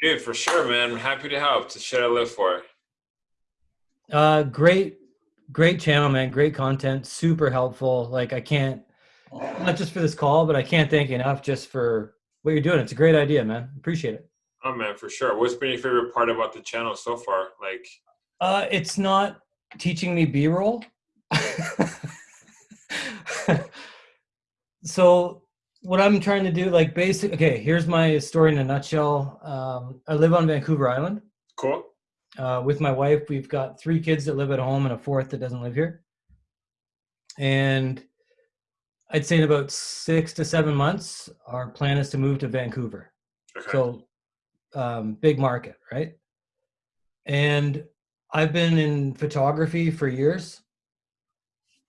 Dude, for sure, man. I'm happy to help. To shit I live for. Uh, great, great channel, man. Great content. Super helpful. Like I can't, not just for this call, but I can't thank you enough just for what you're doing. It's a great idea, man. Appreciate it. Oh man, for sure. What's been your favorite part about the channel so far? Like, uh, it's not teaching me B-roll. so what I'm trying to do, like basic, okay, here's my story in a nutshell. Um, I live on Vancouver Island. Cool. Uh, with my wife, we've got three kids that live at home and a fourth that doesn't live here. And I'd say in about six to seven months, our plan is to move to Vancouver. Okay. So, um, big market, right? And I've been in photography for years,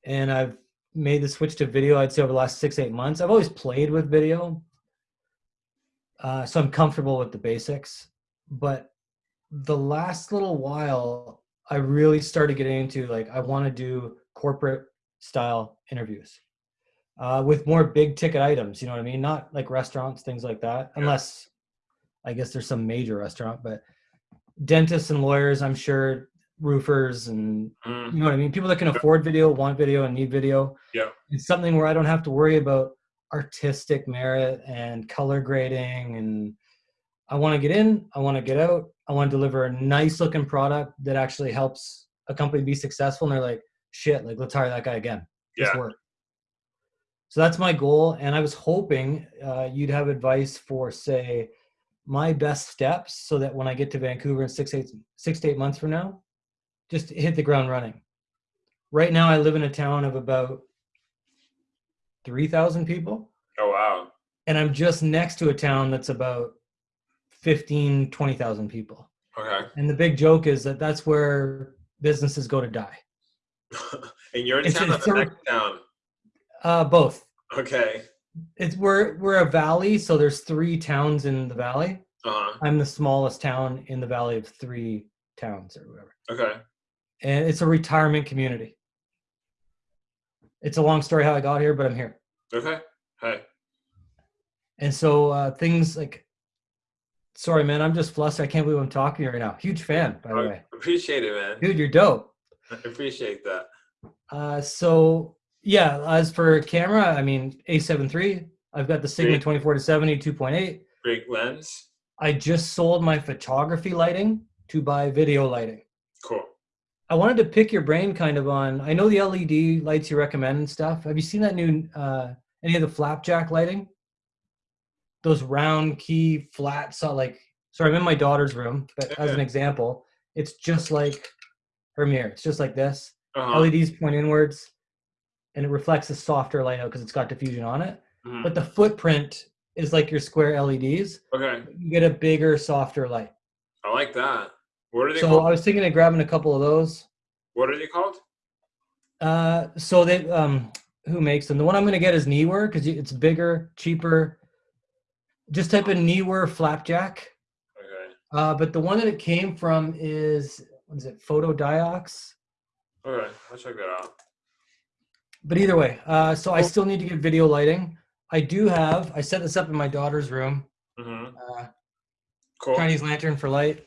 and I've made the switch to video. I'd say over the last six eight months. I've always played with video, uh, so I'm comfortable with the basics. But the last little while, I really started getting into like I want to do corporate style interviews uh, with more big ticket items. You know what I mean? Not like restaurants, things like that. Unless I guess there's some major restaurant, but dentists and lawyers, I'm sure roofers and mm. you know what I mean. People that can afford video, want video, and need video. Yeah, it's something where I don't have to worry about artistic merit and color grading and I want to get in, I want to get out, I want to deliver a nice looking product that actually helps a company be successful. And they're like, shit, like let's hire that guy again. Yeah. Work. So that's my goal. And I was hoping uh, you'd have advice for, say, my best steps so that when I get to Vancouver in six, eight, six to eight months from now, just hit the ground running. Right now, I live in a town of about 3,000 people. Oh, wow. And I'm just next to a town that's about 15, 20,000 people. Okay. And the big joke is that that's where businesses go to die. and you're in it's, town it's or the next town? Uh, both. Okay. It's we're we're a valley, so there's three towns in the valley. Uh-huh. I'm the smallest town in the valley of three towns or whatever. Okay. And it's a retirement community. It's a long story how I got here, but I'm here. Okay. Hey. And so uh, things like Sorry, man. I'm just flustered. I can't believe I'm talking right now. Huge fan, by the way. Appreciate it, man. Dude, you're dope. I appreciate that. Uh, so yeah, as for camera, I mean A7 III. I've got the Sigma 24 to 70 2.8. Great lens. I just sold my photography lighting to buy video lighting. Cool. I wanted to pick your brain kind of on. I know the LED lights you recommend and stuff. Have you seen that new uh, any of the flapjack lighting? those round key flat so like sorry, i'm in my daughter's room but as an example it's just like her mirror it's just like this uh-huh. leds point inwards and it reflects a softer light out because it's got diffusion on it mm-hmm. but the footprint is like your square leds okay you get a bigger softer light i like that what are they so called? i was thinking of grabbing a couple of those what are they called uh so they um who makes them the one i'm going to get is Neewer because it's bigger cheaper just type in Neewer flapjack. Okay. Uh, but the one that it came from is what is it? Fotodiox. Okay, I'll check that out. But either way, uh, so I still need to get video lighting. I do have. I set this up in my daughter's room. Mm-hmm. Uh, cool. Chinese lantern for light.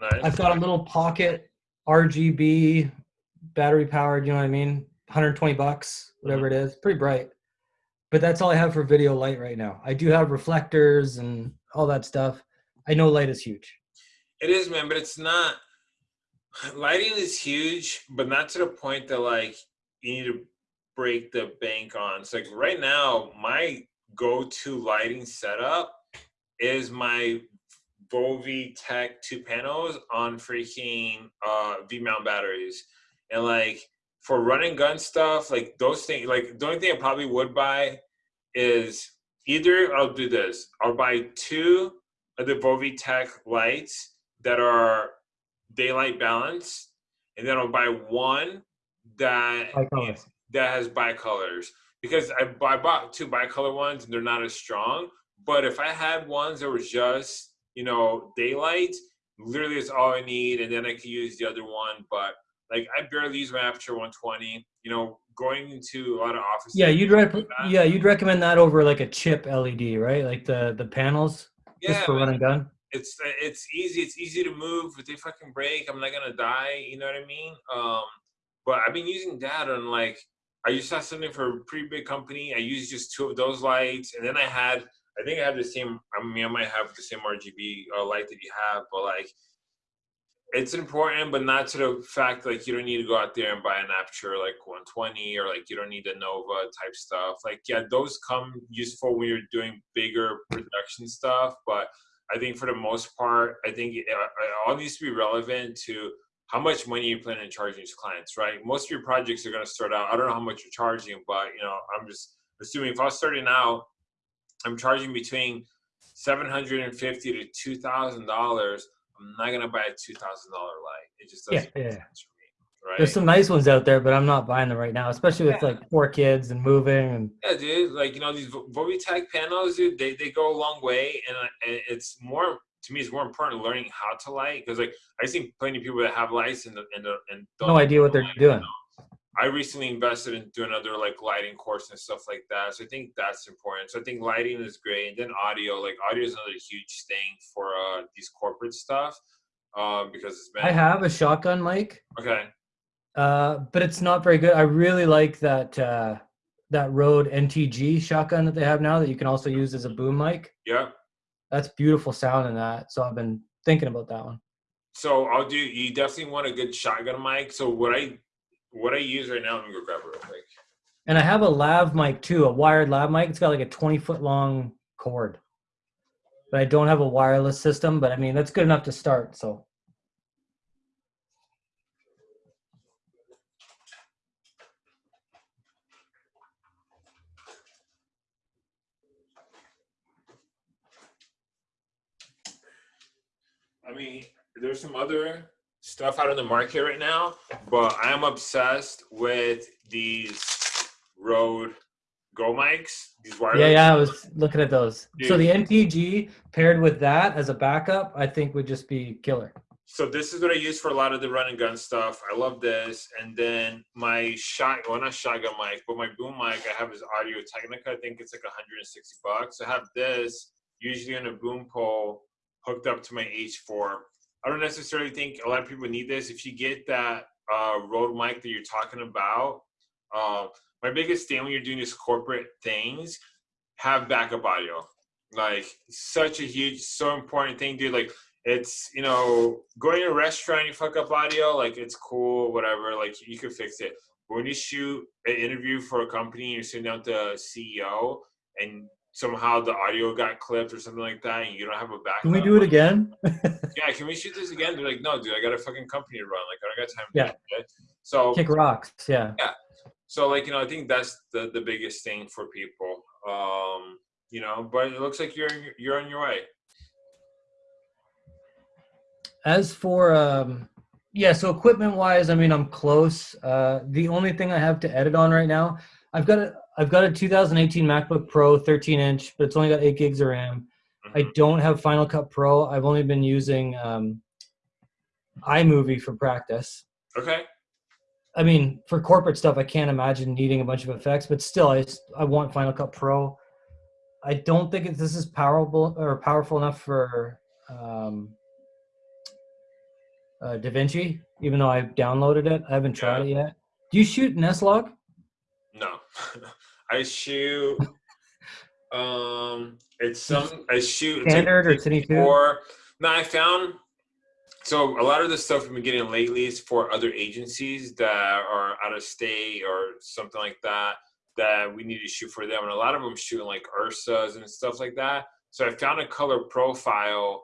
Nice. I've got a little pocket RGB battery powered. You know what I mean? 120 bucks, whatever mm-hmm. it is. Pretty bright but that's all I have for video light right now. I do have reflectors and all that stuff. I know light is huge. It is, man, but it's not. Lighting is huge, but not to the point that like you need to break the bank on. It's like right now, my go-to lighting setup is my Vovi Tech two panels on freaking uh, V mount batteries, and like for running gun stuff, like those things, like the only thing I probably would buy is either I'll do this. I'll buy two of the Vovi Tech lights that are daylight balanced, and then I'll buy one that that has bicolors because I, I bought two bicolor ones and they're not as strong. But if I had ones that were just you know daylight, literally is all I need, and then I can use the other one. But like I barely use my Aputure 120. You know, going into a lot of offices. Yeah, you'd rec- yeah you'd recommend that over like a chip LED, right? Like the the panels yeah, just for running gun. it's it's easy. It's easy to move. If they fucking break, I'm not gonna die. You know what I mean? Um, but I've been using that on like I used to have something for a pretty big company. I used just two of those lights, and then I had I think I have the same. I mean, I might have the same RGB uh, light that you have, but like it's important, but not to the fact like you don't need to go out there and buy an Aputure like 120 or like you don't need the Nova type stuff. Like yeah, those come useful when you're doing bigger production stuff, but I think for the most part, I think it, it all needs to be relevant to how much money you plan on charging your clients, right? Most of your projects are going to start out. I don't know how much you're charging, but you know, I'm just assuming if I was starting out, I'm charging between seven hundred and fifty to two thousand dollars. I'm not gonna buy a two thousand dollar light. It just doesn't Yeah, make yeah. sense for me, right? There's some nice ones out there, but I'm not buying them right now, especially with Yeah. like four kids and moving and Yeah, dude. Like you know these Vo- Vovitech panels, dude. They they go a long way, and, and it's more to me. It's more important learning how to light because like I see plenty of people that have lights and and and don't no idea what they're light, doing. I recently invested in doing another like lighting course and stuff like that. So I think that's important. So I think lighting is great, and then audio. Like audio is another huge thing for uh these corporate stuff, um because it's been I have a shotgun mic, okay. uh, but it's not very good. I really like that uh, that Rode NTG shotgun that they have now that you can also use as a boom mic. Yeah. That's beautiful sound in that. So I've been thinking about that one. So I'll do. You definitely want a good shotgun mic. So what I what I use right now, let me go grab it real quick. And I have a lav mic too, a wired lav mic. It's got like a 20 foot long cord. But I don't have a wireless system, but I mean, that's good enough to start. So I mean, there's some other stuff out in the market right now, but I'm obsessed with these Rode Go mics. These wireless. yeah, yeah, I was looking at those. So the Dude. NTG paired with that as a backup, I think would just be killer. So this is what I use for a lot of the run and gun stuff. I love this. And then my shot, well not shotgun mic, but my boom mic I have is Audio Technica. I think it's like 160 bucks. I have this usually on a boom pole hooked up to my H4. I don't necessarily think a lot of people need this. If you get that uh, Rode mic that you're talking about, uh, my biggest thing when you're doing these corporate things, have backup audio. Like such a huge, so important thing, dude. Like it's you know going to a restaurant you fuck up audio like it's cool whatever like you could fix it but when you shoot an interview for a company you're sitting down with the ceo and somehow the audio got clipped or something like that and you don't have a backup Can we do it again? yeah can we shoot this again they're like no dude i got a fucking company to run like i don't got time Yeah. do it. so Kick rocks. Yeah. Yeah. so like you know i think that's the the biggest thing for people um you know but it looks like you're you're on your way As for um yeah, so equipment wise, I mean I'm close. Uh the only thing I have to edit on right now, I've got a I've got a 2018 MacBook Pro 13 inch, but it's only got eight gigs of RAM. I Mhm. don't have Final Cut Pro. I've only been using um iMovie for practice. okay I mean, for corporate stuff, I can't imagine needing a bunch of effects, but still, I I want Final Cut Pro. I don't think it, this is powerful or powerful enough for um, uh, DaVinci, even though I've downloaded it. I haven't tried it yet. Do you shoot in S-Log? No, I shoot. Um, it's some I shoot it's like Standard or 2? Or no, I found. So a lot of the stuff we've been getting lately is for other agencies that are out of state or something like that that we need to shoot for them, and a lot of them shooting like Ursas and stuff like that. So I found a color profile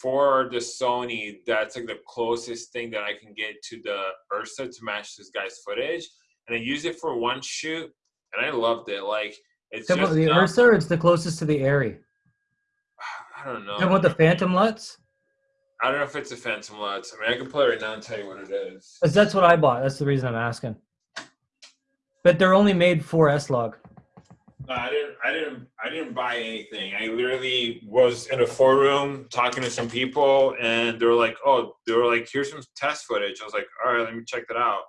for the Sony that's like the closest thing that I can get to the Ursa to match this guy's footage, and I used it for one shoot, and I loved it. Like it's just the not- Ursa, or it's the closest to the ARRI? I don't know. Talking about the Phantom LUTs? I don't know if it's a Phantom LUTs. I mean, I can play right now and tell you what it is. that's what I bought. That's the reason I'm asking. But they're only made for S-Log. No, I didn't. I didn't. I didn't buy anything. I literally was in a forum talking to some people, and they were like, "Oh, they were like, here's some test footage." I was like, "All right, let me check that out."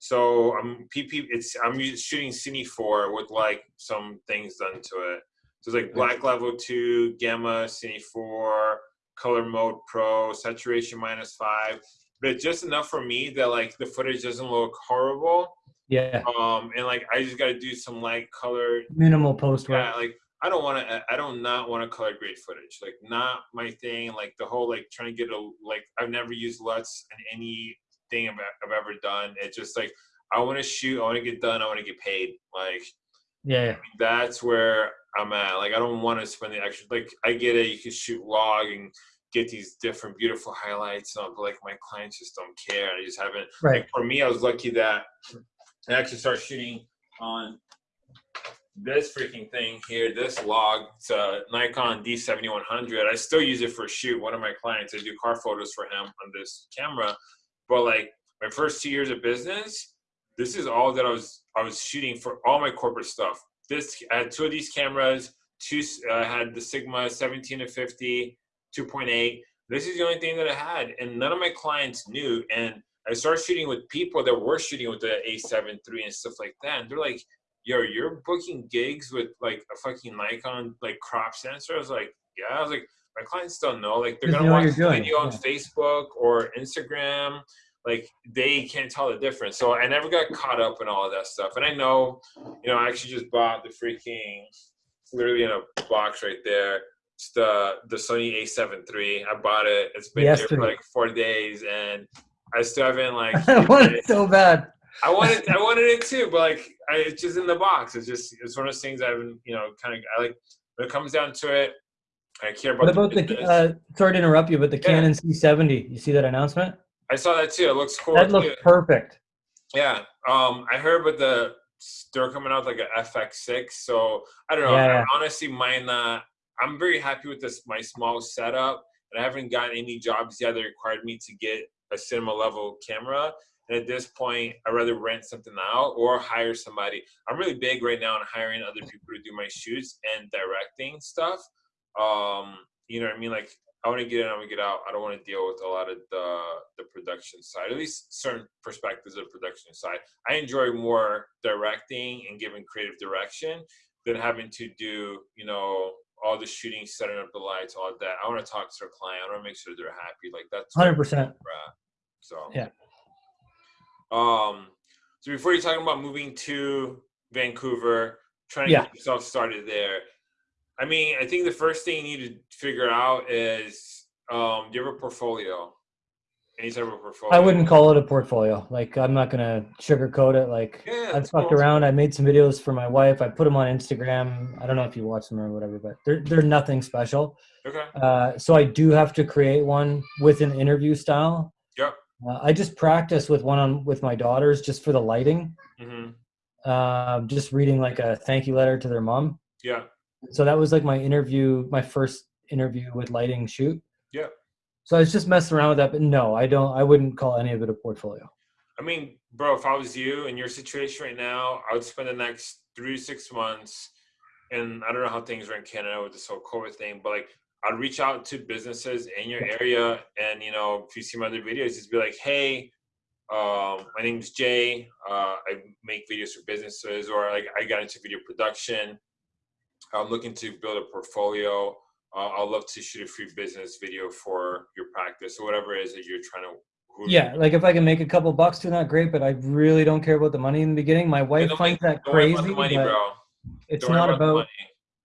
So I'm PP. It's I'm shooting Cine four with like some things done to it. So it's like black level two, gamma, Cine four, color mode pro, saturation minus five, but just enough for me that like the footage doesn't look horrible. Yeah. Um, and like I just got to do some light color. Minimal post work. Yeah, like I don't want to. I don't not want to color grade footage. Like not my thing. Like the whole like trying to get a like I've never used LUTs in anything I've, I've ever done. It's just like I want to shoot. I want to get done. I want to get paid. Like yeah, yeah. that's where I'm at. Like I don't want to spend the extra. Like I get it. You can shoot log and get these different beautiful highlights and all, but like my clients just don't care. I just haven't. Right. Like for me, I was lucky that I actually started shooting on this freaking thing here, this log, it's a Nikon D7100. I still use it for shoot. One of my clients, I do car photos for him on this camera. But like my first two years of business, this is all that I was I was shooting for all my corporate stuff. This I had two of these cameras. Two uh, I had the Sigma 17 to 50, 2.8. This is the only thing that I had, and none of my clients knew. And I started shooting with people that were shooting with the A7 III and stuff like that. And they're like, yo, you're booking gigs with like a fucking Nikon like crop sensor. I was like, yeah. I was like, my clients don't know. Like they're Just gonna watch the video on yeah. Facebook or Instagram. Like they can't tell the difference. So I never got caught up in all of that stuff. And I know, you know, I actually just bought the freaking literally in a box right there. It's the the Sony A7 III. I bought it. It's been here for like four days and I still haven't like I want it so bad. I wanted I wanted it too, but like I, it's just in the box. It's just it's one of those things I haven't you know kind of I like when it comes down to it. I care about. What about the? business. Uh, sorry to interrupt you, but the Yeah. Canon C70. You see that announcement? I saw that too. It looks cool. That too. looks perfect. Yeah. Um, I heard but the they're coming out like a FX6. So I don't know. Yeah, yeah. Honestly, mine. Uh, I'm very happy with this my small setup, and I haven't gotten any jobs yet that required me to get a cinema level camera. And at this point, I'd rather rent something out or hire somebody. I'm really big right now on hiring other people to do my shoots and directing stuff. Um, you know what I mean? Like I want to get in, I want to get out. I don't want to deal with a lot of the the production side, at least certain perspectives of production side. I enjoy more directing and giving creative direction than having to do, you know, all the shooting, setting up the lights, all that. I want to talk to the client. I want to make sure they're happy. Like that's Hundred percent. So Yeah. Um. So before you're talking about moving to Vancouver, trying to Yeah. get yourself started there, I mean, I think the first thing you need to figure out is, um, do you have a portfolio? Any type of portfolio? I wouldn't call it a portfolio. Like I'm not gonna sugarcoat it. Like Yeah, I've fucked cool. around. I made some videos for my wife. I put them on Instagram. I don't know if you watch them or whatever, but they're they're nothing special. Okay. Uh, so I do have to create one with an interview style. Yep. Uh, I just practice with one on with my daughters just for the lighting. Mm-hmm. Uh, just reading like a thank you letter to their mom. Yeah. So that was like my interview, my first interview with lighting shoot. Yeah. So I was just messing around with that, but no, I don't. I wouldn't call any of it a portfolio. I mean, bro, if I was you in your situation right now, I would spend the next three to six months, and I don't know how things are in Canada with this whole COVID thing, but like I'd reach out to businesses in your area, and you know, if you see my other videos, just be like, hey, um, my name's Jay. Uh, I make videos for businesses, or like I got into video production. I'm looking to build a portfolio. Uh, I'd love to shoot a free business video for your practice or whatever it is that you're trying to. Yeah, like if I can make a couple bucks doing that, great. But I really don't care about the money in the beginning. My wife finds that crazy, about money, it's Don't not about. money.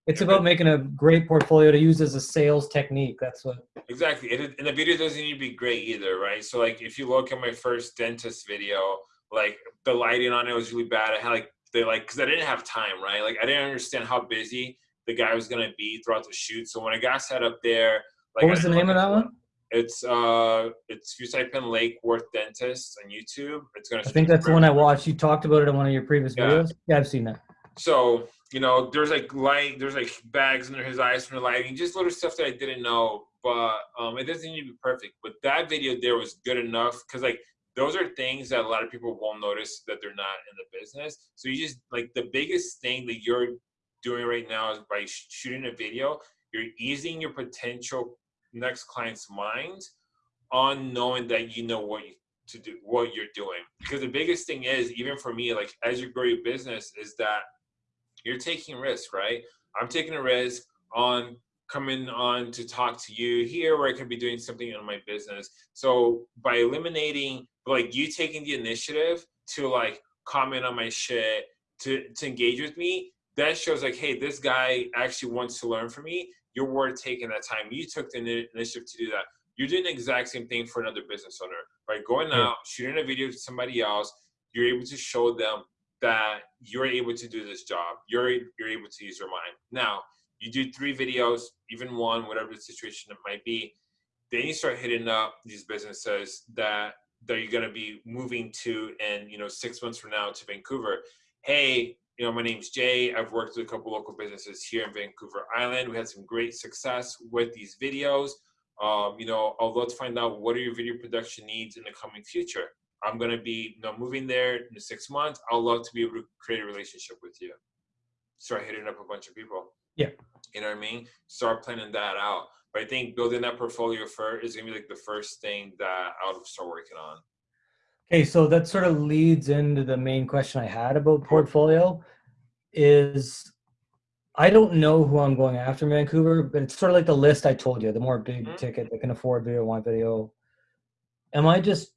It's You're about making a great portfolio to use as a sales technique. That's what. Exactly. It, and the video doesn't need to be great either, right? So like if you look at my first dentist video, like the lighting on it was really bad. I had like they like because I didn't have time, right? Like I didn't understand how busy the guy was gonna be throughout the shoot. So when I got set up there, like What was the name of that one? It's uh it's if you type in Lake Worth Dentist on YouTube, it's gonna I think that's the one I watched. You talked about it in one of your previous Yeah. videos. Yeah, I've seen that. so you know there's like light there's like bags under his eyes from the lighting just little stuff that i didn't know but um it doesn't need to be perfect but that video there was good enough because like those are things that a lot of people won't notice that they're not in the business. So you just like the biggest thing that you're doing right now is by sh- shooting a video you're easing your potential next client's mind on knowing that you know what you to do what you're doing. Because the biggest thing is even for me like as you grow your business is that you're taking risk right? I'm taking a risk on coming on to talk to you here where I could be doing something in my business. So by eliminating like you taking the initiative to like comment on my shit, to, to engage with me, that shows like, hey, this guy actually wants to learn from me. You're worth taking that time. You took the initiative to do that. You're doing the exact same thing for another business owner, right? Going out, shooting a video to somebody else, you're able to show them that you're able to do this job. You're you're able to use your mind. Now, you do three videos, even one, whatever the situation it might be. Then you start hitting up these businesses that that you're going to be moving to, and you know, six months from now to Vancouver. Hey, you know, my name's Jay. I've worked with a couple local businesses here in Vancouver Island. We had some great success with these videos. Um, you know, I'd love to find out what are your video production needs in the coming future. I'm gonna be, you know, moving there in six months. I'd love to be able to create a relationship with you. Start hitting up a bunch of people. Yeah. You know what I mean? Start planning that out. But I think building that portfolio first is gonna be like the first thing that I would start working on. Okay, so that sort of leads into the main question I had about portfolio is I don't know who I'm going after in Vancouver, but it's sort of like the list I told you, the more big mm-hmm. ticket that can afford video, want video. Am I just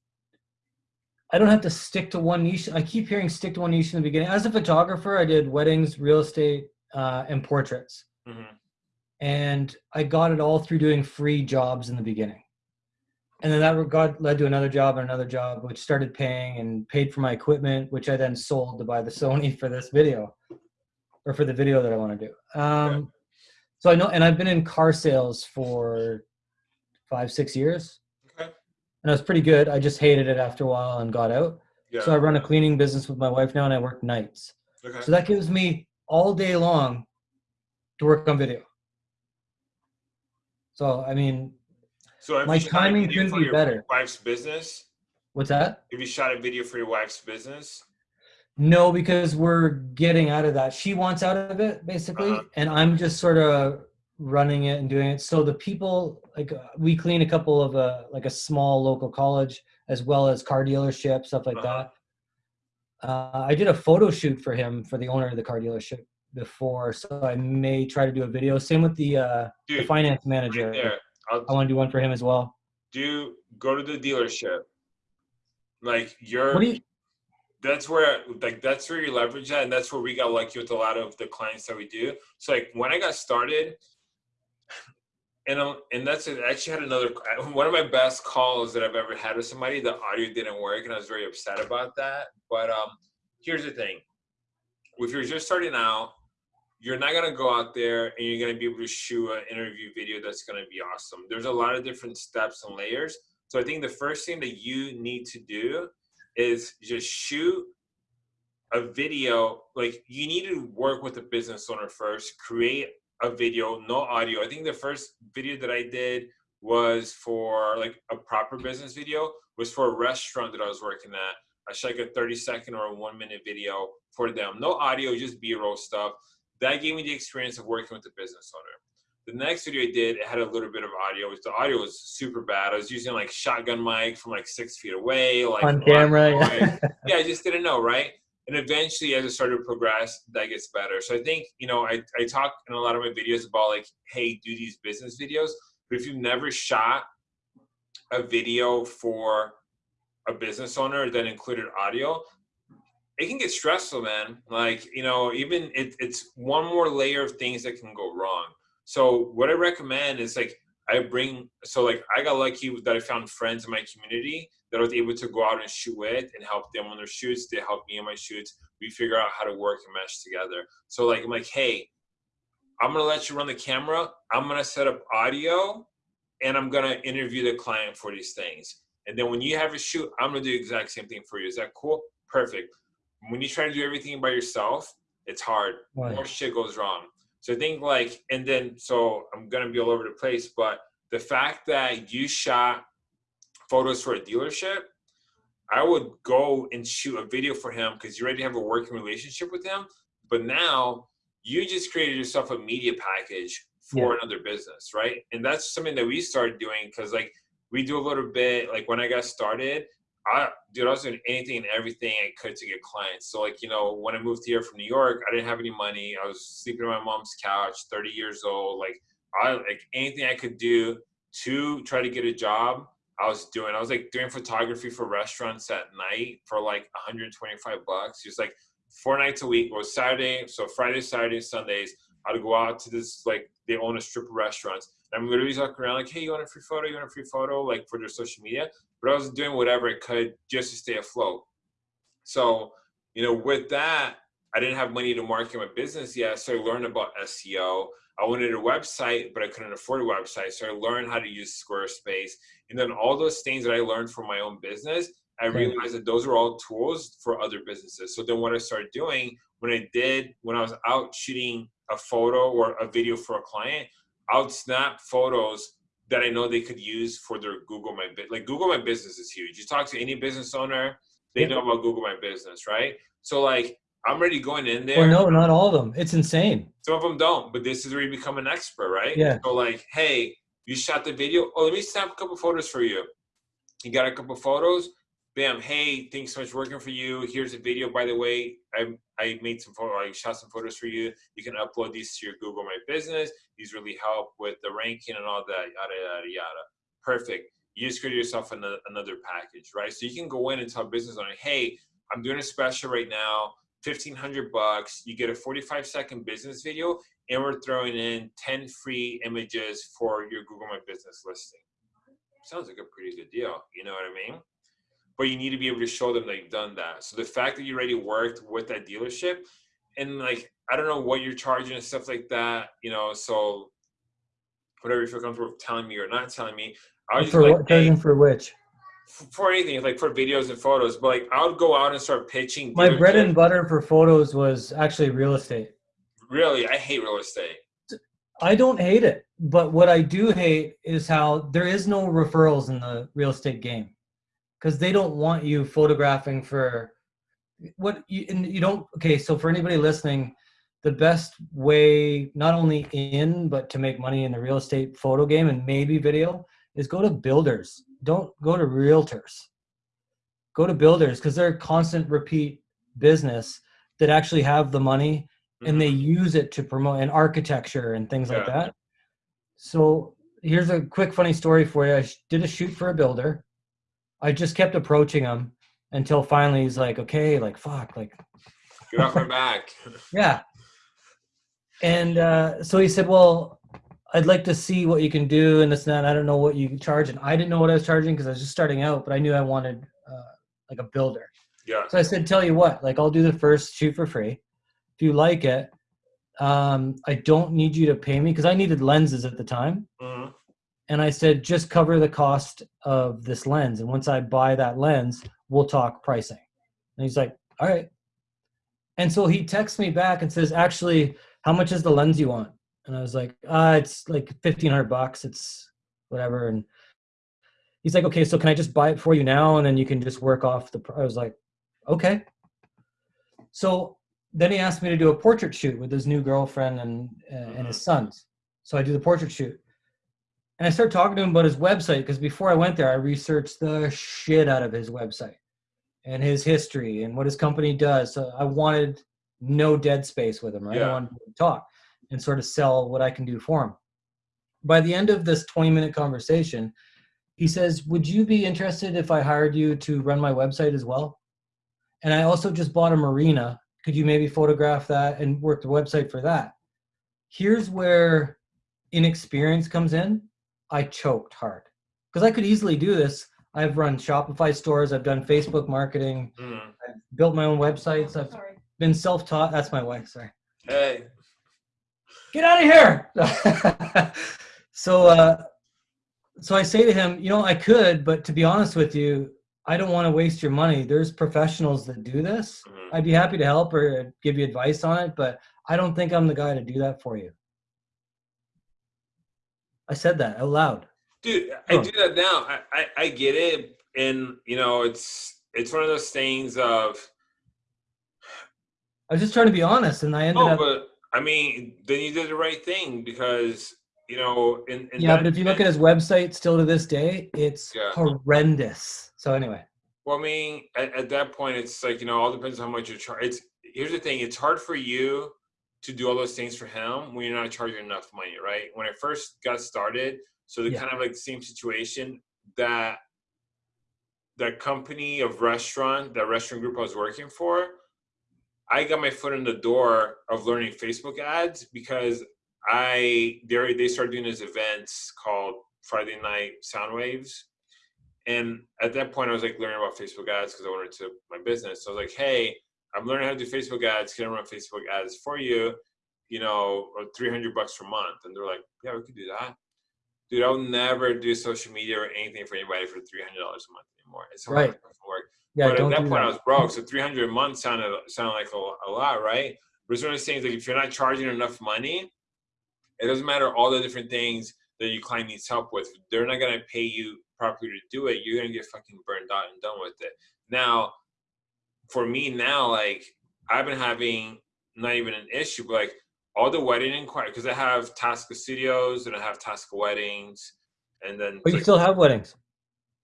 I don't have to stick to one niche. I keep hearing stick to one niche in the beginning. As a photographer, I did weddings, real estate, uh, and portraits. Mm-hmm. And I got it all through doing free jobs in the beginning and then that got led to another job and another job which started paying and paid for my equipment which i then sold to buy the sony for this video or for the video that i want to do um, okay. so i know and i've been in car sales for five six years okay. and i was pretty good i just hated it after a while and got out yeah. so i run a cleaning business with my wife now and i work nights okay. so that gives me all day long to work on video so i mean so my timing couldn't be better. Wife's business. What's that? Have you shot a video for your wife's business? No, because we're getting out of that. She wants out of it basically, uh-huh. and I'm just sort of running it and doing it. So the people like uh, we clean a couple of a uh, like a small local college as well as car dealership stuff like uh-huh. that. Uh, I did a photo shoot for him for the owner of the car dealership before, so I may try to do a video. Same with the, uh, Dude, the finance manager. Right I'll, i want to do one for him as well. Do go to the dealership. Like you're. You, that's where like that's where you leverage that, and that's where we got lucky with a lot of the clients that we do. So like when I got started, and um, and that's it. I actually had another one of my best calls that I've ever had with somebody. The audio didn't work, and I was very upset about that. But um, here's the thing: if you're just starting out, you're not gonna go out there and you're gonna be able to shoot an interview video that's gonna be awesome. There's a lot of different steps and layers. So I think the first thing that you need to do is just shoot a video. Like you need to work with a business owner first, create a video, no audio. I think the first video that I did was for like a proper business video was for a restaurant that I was working at. I shot like a 30 second or a one minute video for them. No audio, just B-roll stuff that gave me the experience of working with the business owner. The next video I did, it had a little bit of audio. The audio was super bad. I was using like shotgun mic from like six feet away, like on camera. Yeah. yeah, I just didn't know, right? And eventually, as I started to progress, that gets better. So I think you know, I I talk in a lot of my videos about like, hey, do these business videos. But if you've never shot a video for a business owner that included audio, it can get stressful, man. Like, you know, even it, it's one more layer of things that can go wrong. So what I recommend is like I bring so like I got lucky that I found friends in my community that I was able to go out and shoot with and help them on their shoots. They help me on my shoots. We figure out how to work and mesh together. So like I'm like, hey, I'm gonna let you run the camera. I'm gonna set up audio, and I'm gonna interview the client for these things. And then when you have a shoot, I'm gonna do the exact same thing for you. Is that cool? Perfect when you try to do everything by yourself, it's hard. Right. More shit goes wrong. So I think like, and then so I'm gonna be all over the place, but the fact that you shot photos for a dealership, I would go and shoot a video for him because you already have a working relationship with him. But now you just created yourself a media package for yeah. another business, right? And that's something that we started doing because like we do a little bit like when I got started, I, dude, I was doing anything and everything I could to get clients. So, like, you know, when I moved here from New York, I didn't have any money. I was sleeping on my mom's couch, 30 years old. Like, I like anything I could do to try to get a job. I was doing. I was like doing photography for restaurants at night for like 125 bucks. Just like four nights a week. It was Saturday, so Friday, Saturday, Sundays. I'd go out to this like they own a strip of restaurants. I'm literally walking around like, hey, you want a free photo? You want a free photo? Like for their social media. But I was doing whatever I could just to stay afloat. So, you know, with that, I didn't have money to market my business yet. So I learned about SEO. I wanted a website, but I couldn't afford a website. So I learned how to use Squarespace. And then all those things that I learned from my own business, I realized that those are all tools for other businesses. So then what I started doing when I did, when I was out shooting a photo or a video for a client, I would snap photos that I know they could use for their Google My Business. Like Google My Business is huge. You talk to any business owner, they know about Google My Business, right? So like I'm already going in there. Well, no, not all of them. It's insane. Some of them don't, but this is where you become an expert, right? Yeah. So like, hey, you shot the video. Oh, let me snap a couple photos for you. You got a couple photos. Bam. Hey, thanks so much working for you. Here's a video. By the way, I I made some photo. I shot some photos for you. You can upload these to your Google My Business. These really help with the ranking and all that. Yada yada yada. Perfect. You just create yourself another, another package, right? So you can go in and tell business owner, hey, I'm doing a special right now 1500 bucks you get a 45 second business video and we're throwing in 10 free images for your google my business listing sounds like a pretty good deal you know what i mean but you need to be able to show them that you've done that so the fact that you already worked with that dealership and like i don't know what you're charging and stuff like that you know so whatever you feel comfortable telling me or not telling me i was for like, hey, for which for anything, like for videos and photos. But like, I would go out and start pitching. My bread and butter for photos was actually real estate. Really, I hate real estate. I don't hate it, but what I do hate is how there is no referrals in the real estate game because they don't want you photographing for what you and you don't. Okay, so for anybody listening, the best way not only in but to make money in the real estate photo game and maybe video is go to builders don't go to realtors go to builders because they're a constant repeat business that actually have the money mm-hmm. and they mm-hmm. use it to promote and architecture and things yeah. like that so here's a quick funny story for you i did a shoot for a builder i just kept approaching him until finally he's like okay like fuck like get off my back yeah and uh, so he said well I'd like to see what you can do and this and that. I don't know what you charge, and I didn't know what I was charging because I was just starting out, but I knew I wanted uh, like a builder. Yeah. So I said, tell you what, like I'll do the first shoot for free. If you like it, um, I don't need you to pay me because I needed lenses at the time. Mm-hmm. And I said, just cover the cost of this lens, and once I buy that lens, we'll talk pricing. And he's like, all right. And so he texts me back and says, actually, how much is the lens you want? and I was like, uh, it's like fifteen hundred bucks. It's whatever. And he's like, okay, so can I just buy it for you now, and then you can just work off the. I was like, okay. So then he asked me to do a portrait shoot with his new girlfriend and uh, and his mm-hmm. sons. So I do the portrait shoot, and I start talking to him about his website because before I went there, I researched the shit out of his website and his history and what his company does. So I wanted no dead space with him. Right? Yeah. I wanted to talk and sort of sell what I can do for him. By the end of this 20 minute conversation, he says, Would you be interested if I hired you to run my website as well? And I also just bought a marina. Could you maybe photograph that and work the website for that? Here's where inexperience comes in. I choked hard because I could easily do this. I've run Shopify stores, I've done Facebook marketing, mm. I've built my own websites, I've sorry. been self taught. That's my wife, sorry. Hey get out of here. so, uh, so I say to him, you know, I could, but to be honest with you, I don't want to waste your money. There's professionals that do this. Mm-hmm. I'd be happy to help or give you advice on it, but I don't think I'm the guy to do that for you. I said that out loud. Dude, I oh. do that now. I, I, I get it. And you know, it's it's one of those things of I was just trying to be honest and I ended oh, up but I mean, then you did the right thing because you know. In, in yeah, that, but if you look at his website, still to this day, it's yeah. horrendous. So anyway. Well, I mean, at, at, that point, it's like you know, all depends on how much you charge. It's here's the thing: it's hard for you to do all those things for him when you're not charging enough money, right? When I first got started, so the Yeah. kind of like the same situation that that company of restaurant, that restaurant group I was working for, I got my foot in the door of learning Facebook ads because I they they started doing these events called Friday Night Sound Waves, and at that point I was like learning about Facebook ads because I wanted to my business. So I was like, hey, I'm learning how to do Facebook ads. Can I run Facebook ads for you? You know, or 300 bucks per month. And they're like, yeah, we could do that. Dude, I'll never do social media or anything for anybody for $300 a month anymore. It's a lot Right. work Yeah, but at that point, that. I was broke. So 300 a month sounded sounded like a, a lot, right? But it's one of those things like if you're not charging enough money, it doesn't matter all the different things that your client needs help with. They're not gonna pay you properly to do it. You're gonna get fucking burned out and done with it. Now, for me now, like I've been having not even an issue, but like all the wedding inquiries because I have Tasca Studios and I have Tasca Weddings, and then But you like, still have weddings.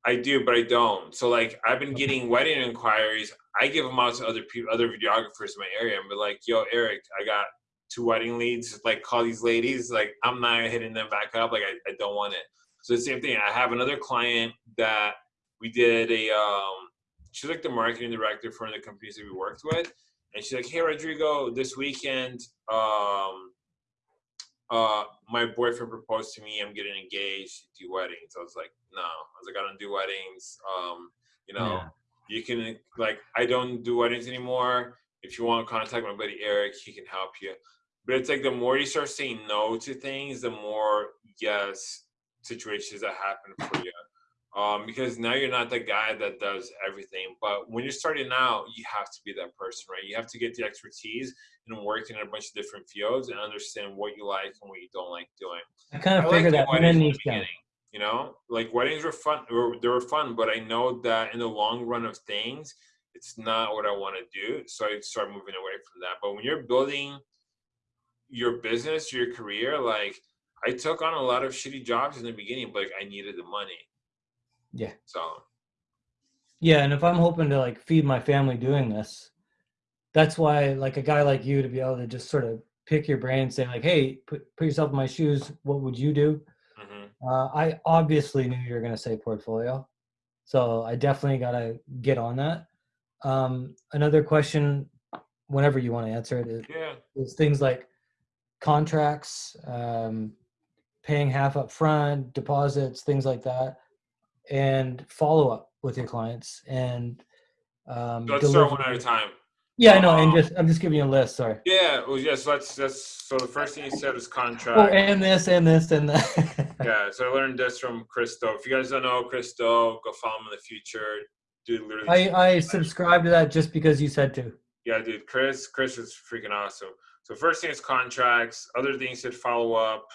I do, but I don't. So like I've been getting wedding inquiries. I give them out to other people, other videographers in my area, and be like, "Yo, Eric, I got two wedding leads. Like, call these ladies. Like, I'm not hitting them back up. Like, I, I don't want it." So the same thing. I have another client that we did a. Um, she's like the marketing director for one of the companies that we worked with, and she's like, "Hey, Rodrigo, this weekend, um, uh, my boyfriend proposed to me. I'm getting engaged. Do weddings." I was like, "No." I was like, "I don't do weddings." Um, you know, Yeah. you can like, I don't do weddings anymore. If you want to contact my buddy Eric, he can help you. But it's like the more you start saying no to things, the more yes situations that happen for you. Um, because now you're not the guy that does everything. But when you're starting out, you have to be that person, right? You have to get the expertise and work in a bunch of different fields and understand what you like and what you don't like doing. I kind of like figured doing that in the beginning. You know, like weddings were fun. They were fun, but I know that in the long run of things, it's not what I want to do. So I start moving away from that. But when you're building your business, your career, like I took on a lot of shitty jobs in the beginning, but like, I needed the money. Yeah. So Yeah, and if I'm hoping to like feed my family doing this, that's why like a guy like you to be able to just sort of pick your brain and say like, hey, put put yourself in my shoes. What would you do? mhm. Uh, I obviously knew you were going to say portfolio, so I definitely got to get on that. Um, another question, whenever you want to answer it, is, yeah, is things like contracts, um, paying half up front, deposits, things like that, and follow up with your clients and um, let's start one at a time. Yeah, I know, and Um, just I'm just giving you a list. Sorry. Yeah, well, yes. let's. That's so. The first thing you said is contract. Oh, and this and this and that. Yeah, so I learned this from Chris Do. If you guys don't know Chris Do, go follow him in the future. Dude, literally. I I subscribe to that just because you said to. yeah, dude, Chris, Chris is freaking awesome. So first thing is contracts. Other things said follow up.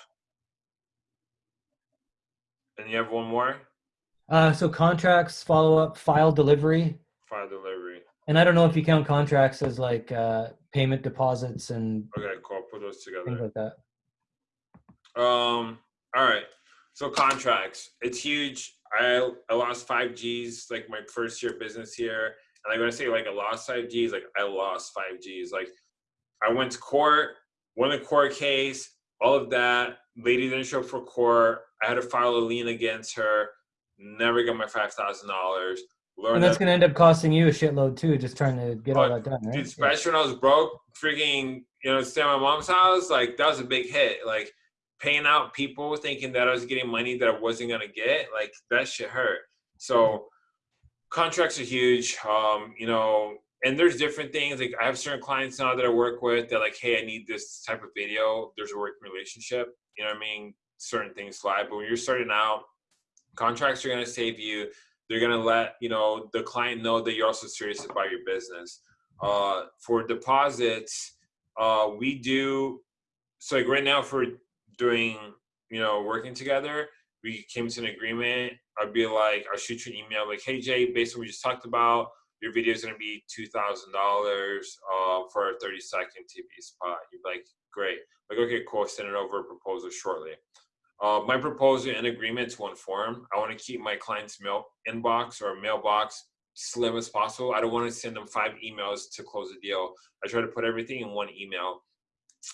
And you have one more Uh, so contracts, follow up, file delivery, file delivery. and I don't know if you count contracts as like uh, payment deposits and Okay, cool. Put those together. things like that. Um. All right. So contracts, it's huge. I I lost five G's like my first year of business here, and I'm gonna say like I lost five G's. Like I lost five G's. Like I went to court, won the court case, all of that. Lady didn't show up for court. I had to file a lien against her. Never got my five thousand dollars. And that's going to end up costing you a shitload too, just trying to get all Oh, that done, right? Dude, Yeah. especially when I was broke, freaking, you know, staying at my mom's house, like that was a big hit. Like paying out people thinking that I was getting money that I wasn't gonna get, like that shit hurt. So contracts are huge. Um, you know, and there's different things. Like I have certain clients now that I work with that like, hey, I need this type of video. There's a working relationship. You know what I mean? Certain things fly. But when you're starting out, contracts are gonna save you. They're gonna let you know the client know that you're also serious about your business. Uh, for deposits, uh, we do so like right now for doing you know working together, we came to an agreement. I'd be like, I'll shoot you an email like, hey Jay, based on what we just talked about, your video is gonna be two thousand dollars uh, for a thirty second TV spot. You'd be like, great. Like, okay, cool. Send it over a proposal shortly. Uh, my proposal and agreement to one form. I want to keep my client's mail inbox or mailbox slim as possible. I don't want to send them five emails to close a deal. I try to put everything in one email.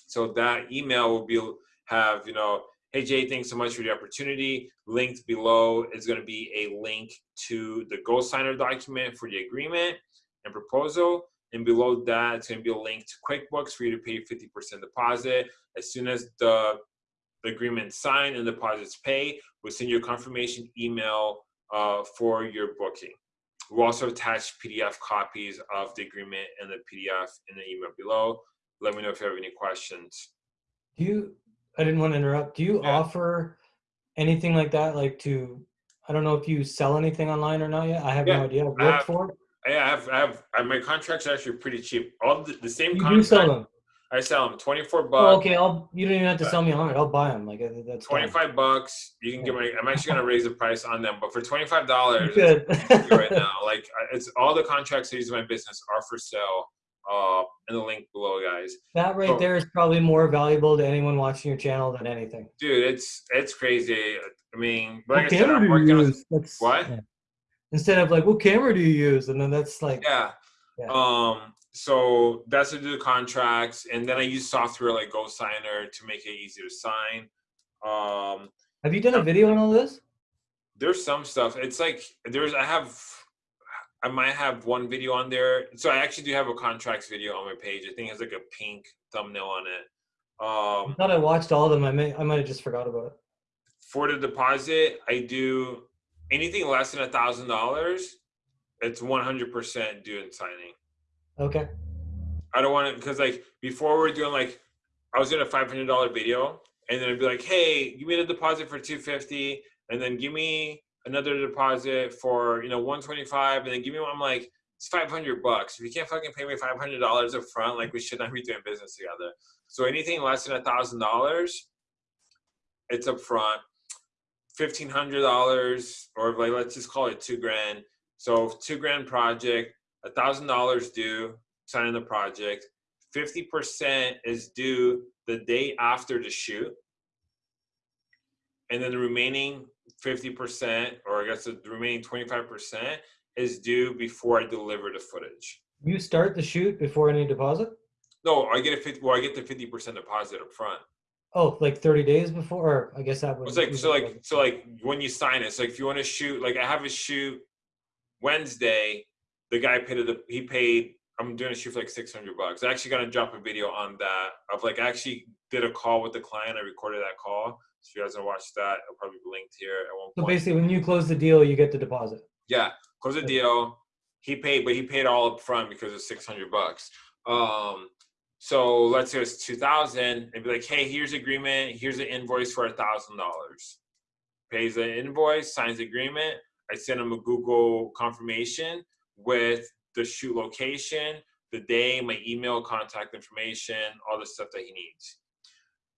So that email will be have you know, hey Jay, thanks so much for the opportunity. Linked below is going to be a link to the GoSigner document for the agreement and proposal. And below that, it's going to be a link to QuickBooks for you to pay 50% deposit. As soon as the, the agreement signed and deposits pay, we'll send you a confirmation email uh, for your booking. We'll also attach PDF copies of the agreement and the PDF in the email below. Let me know if you have any questions. Do you, I didn't want to interrupt, do you Yeah. offer anything like that, like to, I don't know if you sell anything online or not yet? I have Yeah, no idea. I've I have-. I have, I have, my contracts are actually pretty cheap. All the, the same You do sell them. I sell them 24 Oh, bucks. okay, I'll, you don't even have to sell me a hundred. I'll buy them. Like, uh, that's fine. 25 bucks. You can get my, I'm actually going to raise the price on them, but for $25, Good. right now. Like it's all the contracts I use in my business are for sale. Uh, in the link below, guys. That right Oh. there is probably more valuable to anyone watching your channel than anything. Dude, it's it's crazy. I mean, like I what said, I'm do you working on? What? yeah. Instead of like, what camera do you use? And then that's like, yeah. Yeah. Um, so that's to do the contracts, and then I use software like GoSigner to make it easy to sign. Um, have you done a video on all this? there's some stuff. It's like there's I have I might have one video on there. So I actually do have a contracts video on my page. I think it has like a pink thumbnail on it. I Um, thought I watched all of them. I may, I might have just forgot about it. for the deposit, I do anything less than a thousand dollars. It's one hundred percent due in signing. Okay. I don't want it because like before we are doing like I was doing a five hundred dollar video and then I'd be like, hey, give me the deposit for two fifty, and then give me another deposit for you know one twenty five, and then give me one. I'm like, it's five hundred bucks. If you can't fucking pay me five hundred dollars up front, like we should not be doing business together. So anything less than a thousand dollars, it's up front. Fifteen hundred dollars, or like let's just call it two grand. So two grand project, a thousand dollars due, signing the project. Fifty percent is due the day after the shoot, and then the remaining fifty percent, or I guess the remaining twenty-five percent, is due before I deliver the footage. You start the shoot before any deposit? No, I get a fifty. Well, I get the fifty percent deposit up front. Oh, like 30 days before? Or I guess that would. It's like so, like so, like when you sign it. So like if you want to shoot, like I have a shoot Wednesday. The guy paid it. He paid. I'm doing a shoot for like 600 bucks. I actually gonna drop a video on that of like I actually did a call with the client. I recorded that call. So if you guys want to watch that, it'll probably be linked here at one So point. basically, when you close the deal, you get the deposit. Yeah, close the deal. He paid, but he paid all up front because it's six hundred bucks. Um, so let's say it's two thousand, and be like, hey, here's agreement. Here's an invoice for a thousand dollars. Pays the invoice, signs the agreement. I send him a Google confirmation with the shoot location, the day, my email, contact information, all the stuff that he needs.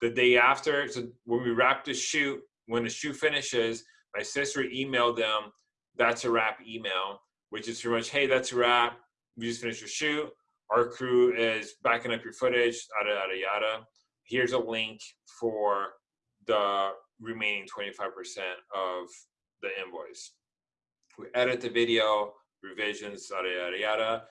The day after, so when we wrap the shoot, when the shoot finishes, my sister emailed them that's a wrap email, which is pretty much, hey, that's a wrap. We just finished your shoot. Our crew is backing up your footage, yada, yada, yada. Here's a link for the remaining 25% of the invoice. We edit the video, revisions, yada, yada, yada.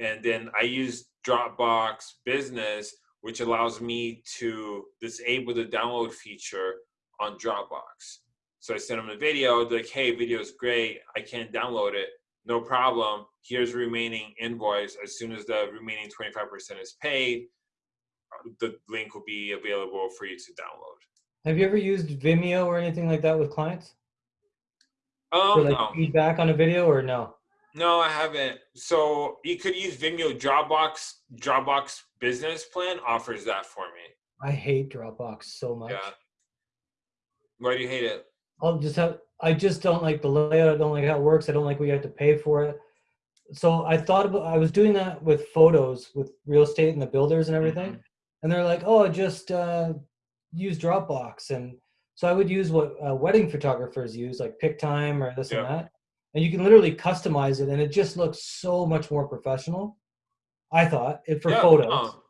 And then I use Dropbox Business, which allows me to disable the download feature on Dropbox. So I send them the video, they're like, hey, video is great. I can't download it. No problem. Here's the remaining invoice. As soon as the remaining 25% is paid, the link will be available for you to download. Have you ever used Vimeo or anything like that with clients? For Um, like no, feedback on a video or no? No, I haven't. So you could use Vimeo Dropbox. Dropbox Business Plan offers that for me. I hate Dropbox so much. Yeah. Why do you hate it? I'll just have I just don't like the layout. I don't like how it works. I don't like we have to pay for it. So I thought about I was doing that with photos with real estate and the builders and everything. Mhm. And they're like, "Oh, just uh, use Dropbox." And so I would use what uh, wedding photographers use, like Pic-Time or this Yeah. and that. And you can literally customize it, and it just looks so much more professional. I thought it for Yeah, photos. no.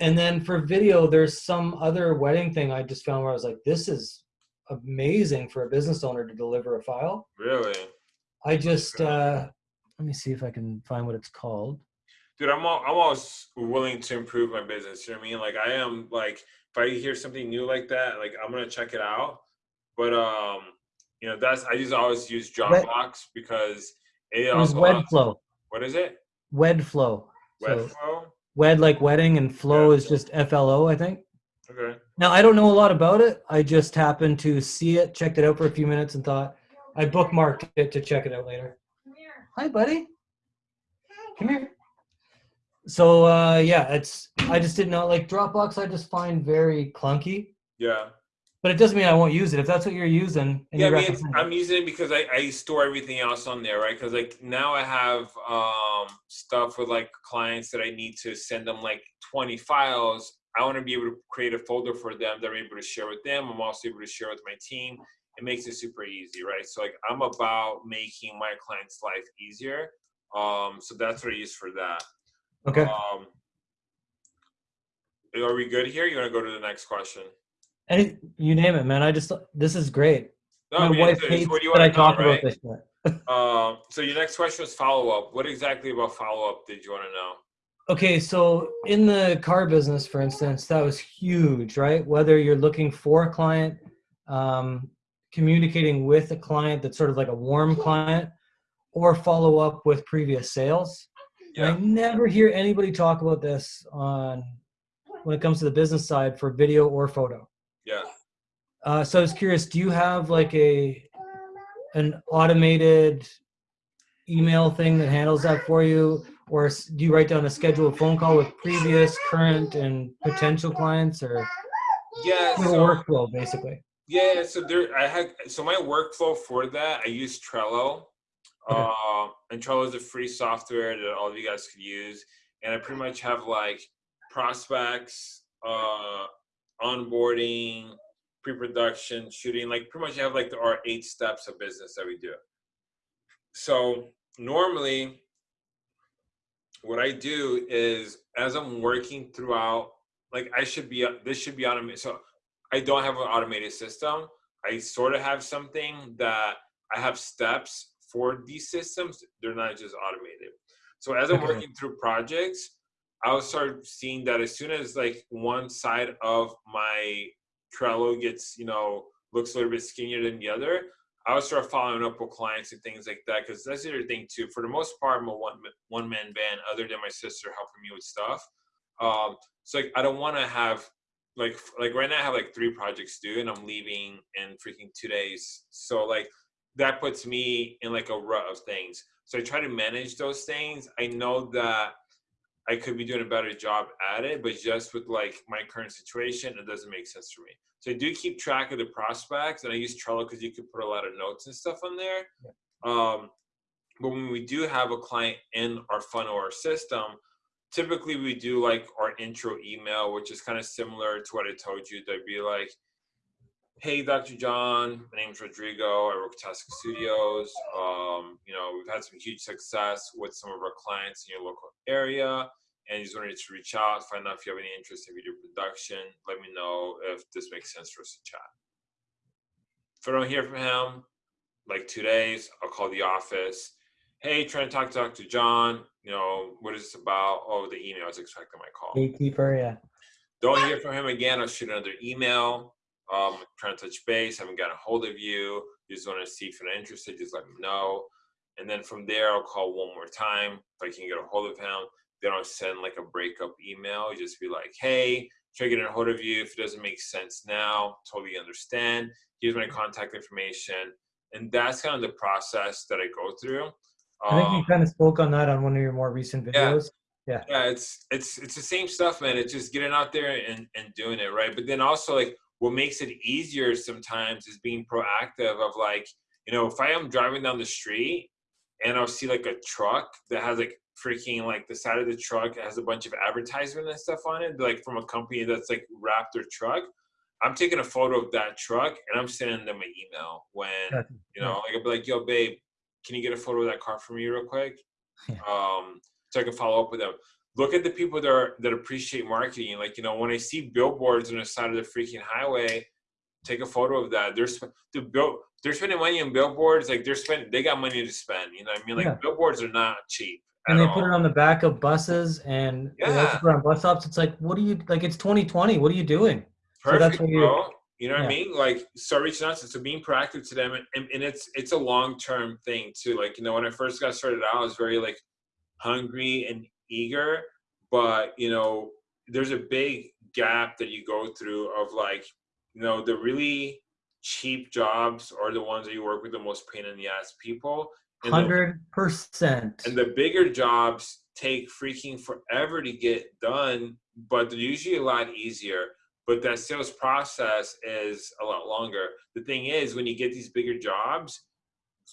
And then for video, there's some other wedding thing I just found where I was like, this is amazing for a business owner to deliver a file. Really? I just uh let me see if I can find what it's called. dude, I'm all, I'm always willing to improve my business. You know what I mean? Like I am like if I hear something new like that, like I'm gonna check it out. But um, you know, that's I just always use Dropbox because it, It was also allows- Wedflow. What is it? Wedflow. So wed like wedding and flow Yeah. is just F L O, I think. Okay. Now I don't know a lot about it. I just happened to see it, checked it out for a few minutes, and thought I bookmarked it to check it out later. Hi, buddy. Come here. So uh, yeah, it's I just didn't know like Dropbox. I just find very clunky, Yeah. But it doesn't mean I won't use it. If that's what you're using, and yeah, I you mean, recommend it. I'm using it because I, I store everything else on there, right? Because like now I have um, stuff with like clients that I need to send them like 20 files. I want to be able to create a folder for them that I'm able to share with them. I'm also able to share with my team. It makes it super easy, right? So like I'm about making my client's life easier. Um, so that's what I use for that. okay. Um, are we good here? You want to go to the next question? Any you name it, man. I just this is great. No, My wife hates what do you that I know, talk right? about this shit. Um, so your next question was follow up. What exactly about follow up did you want to know? Okay, so in the car business, for instance, that was huge, right? Whether you're looking for a client, um, communicating with a client that's sort of like a warm client, or follow up with previous sales. And I never hear anybody talk about this on when it comes to the business side for video or photo. Uh, so I was curious, do you have like a an automated email thing that handles that for you, or do you write down a scheduled phone call with previous, current, and potential clients, or Yeah. So, workflow basically? yeah. So there, I had so my workflow for that. I use Trello. Okay. Uh, and Trello is a free software that all of you guys could use. And I pretty much have like prospects, uh, onboarding, pre-production, shooting. Like pretty much have like there are eight steps of business that we do. So normally, what I do is as I'm working throughout, like I should be this should be automated. So I don't have an automated system. I sort of have something that I have steps for these systems. They're not just automated. So as I'm Okay. working through projects, I'll start seeing that as soon as like one side of my Trello gets, you know, looks a little bit skinnier than the other, I'll start following up with clients and things like that. Because that's the other thing too. For the most part, I'm a one one man band, other than my sister helping me with stuff. Um, so like, I don't want to have like like right now I have like three projects due, and I'm leaving in freaking two days. So like that puts me in like a rut of things. So I try to manage those things. I know that I could be doing a better job at it, but just with like my current situation, it doesn't make sense for me. So I do keep track of the prospects, and I use Trello because you could put a lot of notes and stuff on there. Um, but when we do have a client in our funnel or system, typically we do like our intro email, which is kind of similar to what I told you. They'd be like, "Hey, Dr. John, my name's Rodrigo. I work at Tasca Studios. Um, you know, we've had some huge success with some of our clients in your local area, and just wanted to reach out, find out if you have any interest in video production. Let me know if this makes sense for us to chat." If I don't hear from him, like two days, I'll call the office. Hey, trying to talk to Dr. John. You know, what is this about? Oh, the email. Was expecting my call. Gatekeeper, yeah. Don't hear from him again. I'll shoot another email. Um, trying to touch base. Haven't got a hold of you. Just want to see if you're interested. Just let me know. And then from there, I'll call one more time if I can get a hold of him. Then I'll send like a breakup email. Just be like, hey, try to get a hold of you. If it doesn't make sense now, totally understand. Here's my contact information. And that's kind of the process that I go through. I think you Um, kind of spoke on that on one of your more recent videos. Yeah. videos. yeah it's it's it's the same stuff man it's just getting out there and and doing it right but then also like what makes it easier sometimes is being proactive of like you know if i am driving down the street and i'll see like a truck that has like freaking like the side of the truck has a bunch of advertisement and stuff on it like from a company that's like wrapped their truck i'm taking a photo of that truck and i'm sending them an email when you know like i'll be like yo babe can you get a photo of that car for me real quick Yeah. um so I can follow up with them. Look at the people that are that appreciate marketing. Like you know, when I see billboards on the side of the freaking highway, take a photo of that. They're sp- to build. They're spending money on billboards. Like they're spending. They got money to spend. You know what I mean? Like Yeah. billboards are not cheap. and they put it on the back of buses and Yeah. on bus stops. It's like, what are you like? It's 2020. What are you doing? So that's perfect, what you- bro. You know what I mean? Like, so reaching out to, so being proactive to them, and, and, and it's it's a long term thing too. Like, you know, when I first got started out, I was very like hungry and eager, but you know, there's a big gap that you go through of like, you know, the really cheap jobs are the ones that you work with the most pain in the ass people. Hundred percent. and the bigger jobs take freaking forever to get done, but they're usually a lot easier. But that sales process is a lot longer. The thing is, when you get these bigger jobs,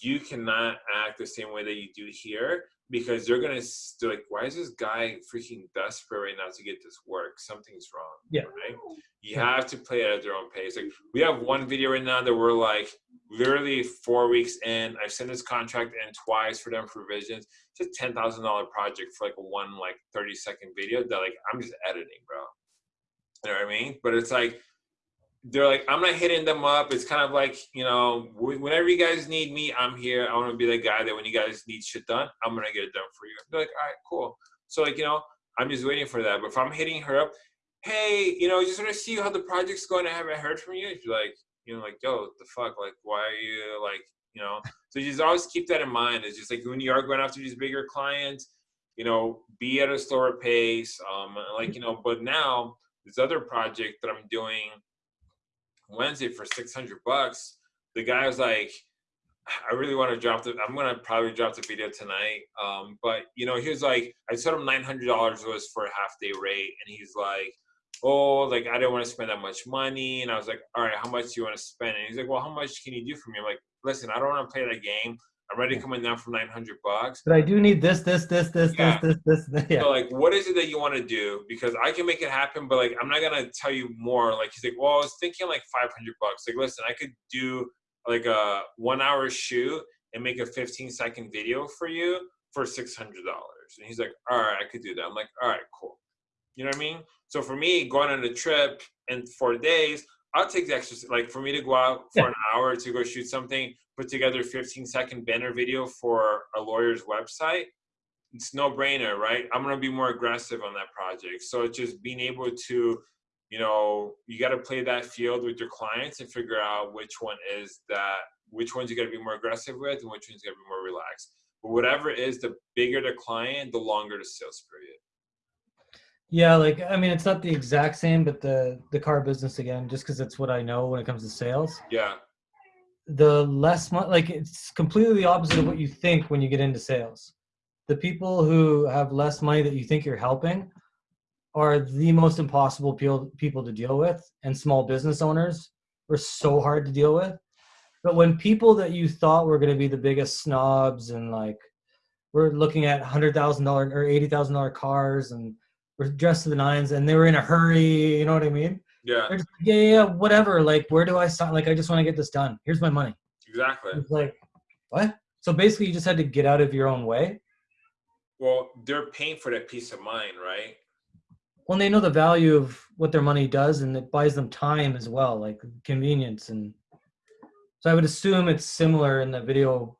you cannot act the same way that you do here because they're gonna they're like, why is this guy freaking desperate right now to get this work? Something's wrong. Yeah. Right. Oh. You Yeah. have to play it at their own pace. Like we have one video right now that we're like literally four weeks in. I've sent this contract in twice for them for revisions. It's a ten thousand dollar project for like a one like thirty second video that like I'm just editing, bro. You know what I mean? But it's like they're like I'm not hitting them up. It's kind of like you know whenever you guys need me, I'm here. I want to be the guy that when you guys need shit done, I'm gonna get it done for you. They're like, all right, cool. So like you know, I'm just waiting for that. But if I'm hitting her up, hey, you know, just want to see how the project's going. I haven't heard from you. She's like, you know, like, yo, the fuck? Like, why are you like, you know? So just always keep that in mind. It's just like when you are going after these bigger clients, you know, be at a slower pace. Um, like you know, but now this other project that I'm doing Wednesday for 600 bucks, the guy was like, I really want to drop the. I'm gonna probably drop the video tonight. Um, but you know, he was like, I told him nine hundred dollars was for a half day rate, and he's like, oh, like I didn't want to spend that much money, and I was like, all right, how much do you want to spend? And he's like, well, how much can you do for me? I'm like, listen, I don't want to play that game. I'm ready coming down for nine hundred bucks. But I do need this, this, this, this, Yeah. this, this, this. Yeah. So like, what is it that you want to do? Because I can make it happen, but like, I'm not gonna tell you more. Like, he's like, well, I was thinking like 500 bucks. Like, listen, I could do like a one hour shoot and make a 15 second video for you for $600. And he's like, all right, I could do that. I'm like, all right, cool. You know what I mean? So for me, going on a trip in four days, I'll take the extra. Like for me to go out for Yeah. an hour to go shoot something, put together a 15 second banner video for a lawyer's website it's no brainer, right? I'm gonna be more aggressive on that project. So it's just being able to, you know, you got to play that field with your clients and figure out which one is that, which ones you got to be more aggressive with, and which ones you got to be more relaxed. But whatever it is, the bigger the client, the longer the sales period. Yeah, like I mean, it's not the exact same, but the the car business again, just because it's what I know when it comes to sales. Yeah, The less money, like it's completely the opposite of what you think when you get into sales. The people who have less money that you think you're helping are the most impossible people people to deal with, and small business owners are so hard to deal with. But when people that you thought were going to be the biggest snobs and like we're looking at hundred thousand dollar or eighty thousand dollar cars and we're dressed to the nines and they were in a hurry, you know what I mean? yeah, just like, yeah, yeah, yeah, whatever. Like, where do I sign? Like, I just want to get this done. Here's my money. exactly. It's like, what? So basically, you just had to get out of your own way. Well, they're paying for that peace of mind, right? When they know the value of what their money does, and it buys them time as well, like convenience. And so I would assume it's similar in the video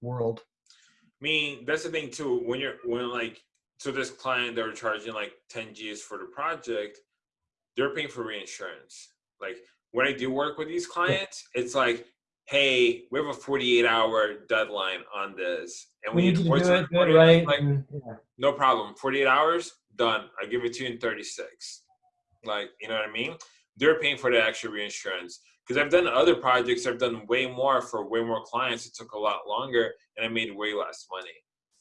world. I mean, that's the thing too. When you're when like so this client they were charging like 10 G's for the project, they're paying for reinsurance. Like when I do work with these clients, it's like, hey, we have a 48 hour deadline on this. And We need to do it, do it right. Like, and- yeah. no problem. 48 hours, done. I give it to you in 36. Like, you know what I mean? They're paying for the extra reinsurance. Because I've done other projects, I've done way more for way more clients. It took a lot longer and I made way less money.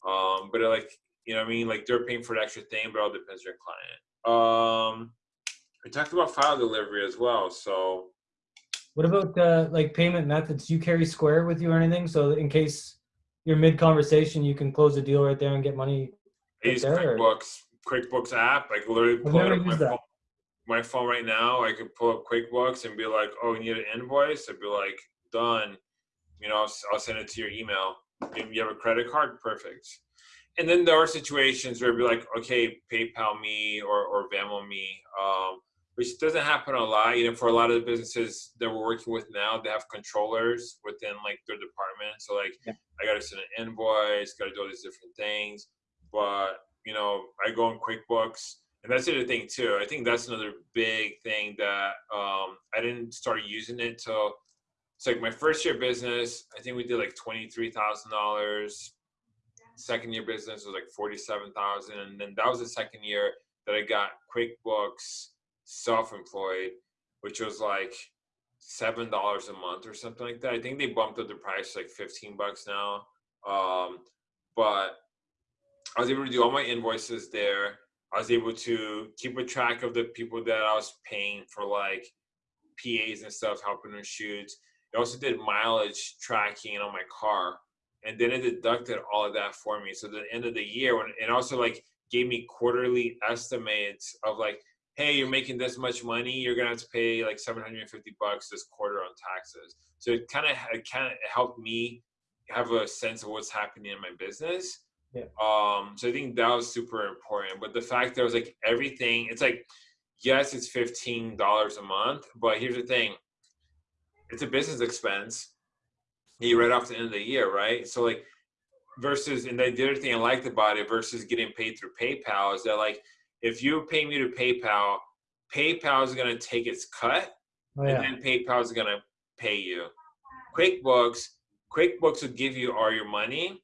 Um, but like, you know what I mean? Like they're paying for the extra thing, but it all depends on your client. Um, we talked about file delivery as well. So What about uh, like payment methods? Do you carry Square with you or anything? So in case you're mid conversation, you can close a deal right there and get money. I use there, or- QuickBooks, QuickBooks app. I can literally pull it up my phone. My phone right now, I could pull up QuickBooks and be like, "Oh, you need an invoice?" I'd be like, "Done." You know, I'll, I'll send it to your email. If you have a credit card, perfect. And then there are situations where it'd be like, "Okay, PayPal me or or Venmo me." Um, which doesn't happen a lot. You know, for a lot of the businesses that we're working with now, they have controllers within like their department. So like, Yeah. I got to send an invoice, got to do all these different things. But you know, I go in QuickBooks, and that's the other thing too. I think that's another big thing that um, I didn't start using it till it's like my first year business. I think we did like twenty three thousand dollars. Second year business was like forty seven thousand, and then that was the second year that I got QuickBooks self-employed, which was like seven dollars a month or something like that. I think they bumped up the price like fifteen bucks now. Um, but I was able to do all my invoices there. I was able to keep a track of the people that I was paying for like PAs and stuff, helping them shoot. I also did mileage tracking on my car, and then it deducted all of that for me. So at the end of the year, when and also like gave me quarterly estimates of like, hey, you're making this much money, you're gonna have to pay like 750 bucks this quarter on taxes. So it kind of it kind of helped me have a sense of what's happening in my business. Yeah. Um, so I think that was super important. But the fact that it was like everything, it's like, yes, it's fifteen dollars a month, but here's the thing, it's a business expense. You write off the end of the year, right? So like versus and the other thing I liked about it versus getting paid through PayPal is that like if you pay me to PayPal, PayPal is gonna take its cut Oh, and then PayPal is gonna pay you. QuickBooks, QuickBooks will give you all your money.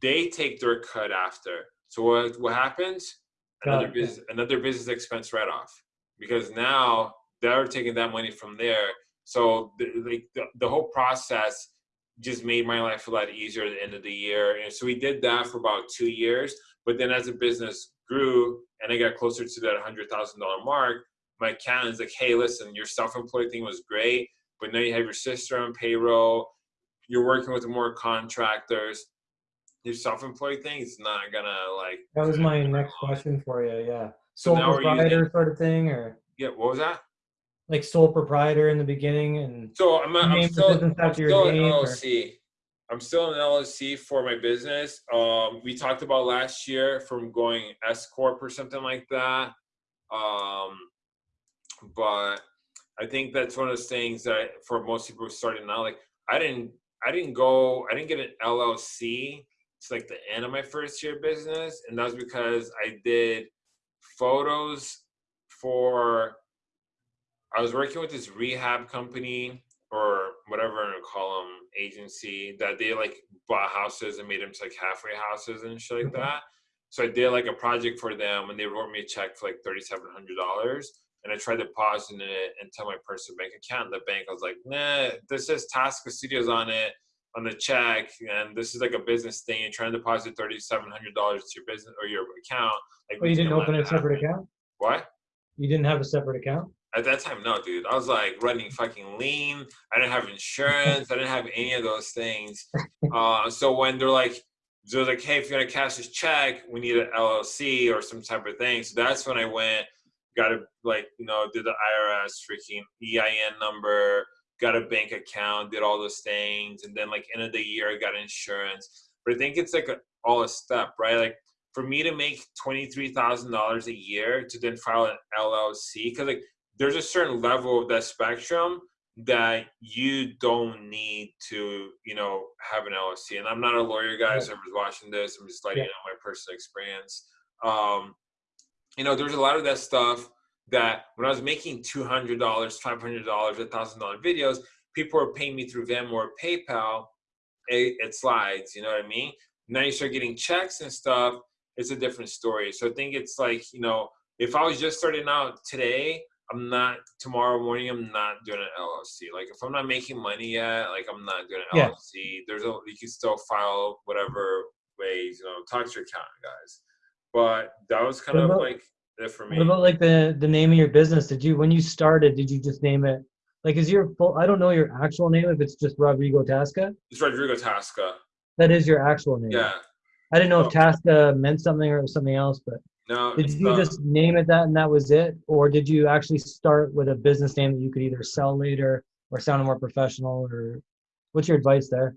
They take their cut after. So what what happens? Got Another it. business another business expense write off because now they're taking that money from there. So the, like the, the whole process just made my life a lot easier at the end of the year. And so we did that for about two years. But then as the business grew and I got closer to that hundred thousand dollar mark, my accountant's like, hey, listen, your self-employed thing was great, but now you have your sister on payroll, you're working with more contractors. Your self-employed thing is not gonna like That was my next question for you. Yeah. So Sole we're using- sort of thing, or yeah, what was that? Like sole proprietor in the beginning, and So I'm, I'm still, I'm still an name, or- LLC. I'm still an LLC for my business. Um, we talked about last year from going S corp or something like that. Um, but I think that's one of those things that for most people starting out, like I didn't, I didn't go, I didn't get an LLC. It's like the end of my first year business, and that's because I did photos for. I was working with this rehab company or whatever I call them agency that they like bought houses and made them like halfway houses and shit like Okay. that. So I did like a project for them and they wrote me a check for like thirty seven hundred dollars. And I tried to depositing it into my personal bank account. The bank I was like, nah, this says Tasca Studios on it on the check, and this is like a business thing. You're trying to deposit thirty seven hundred dollars to your business or your account. Like, oh, you didn't open a separate account. What? You didn't have a separate account. At that time, no, dude. I was like running fucking lean. I didn't have insurance. I didn't have any of those things. Uh, so when they're like, they're like, hey, if you're gonna cash this check, we need an LLC or some type of thing. So that's when I went, got a like, you know, did the IRS freaking EIN number, got a bank account, did all those things, and then like end of the year, I got insurance. But I think it's like a, all a step, right? Like for me to make twenty three thousand dollars a year to then file an LLC, because like there's a certain level of that spectrum that you don't need to, you know, have an LLC. And I'm not a lawyer, guys. I was watching this. I'm just letting Yeah. you know my personal experience. Um, you know, there's a lot of that stuff that when I was making two hundred dollars, five hundred dollars, thousand dollar videos, people were paying me through Venmo or PayPal. It, it slides, you know what I mean? Now you start getting checks and stuff. It's a different story. So I think it's like you know, if I was just starting out today, I'm not tomorrow morning. I'm not doing an LLC. Like if I'm not making money yet, like I'm not doing an Yeah. LLC. There's a you can still file whatever ways. You know, talk to your accountant, guys. But that was kind What of about- like it for me. What about like the the name of your business? Did you when you started? Did you just name it? Like, is your full? I don't know your actual name. If it's just Rodrigo Tasca, It's Rodrigo Tasca. that is your actual name. Yeah. I didn't know if. Tasca meant something or something else, but No. did you not. just name it that and that was it, or did you actually start with a business name that you could either sell later or sound more professional? Or what's your advice there?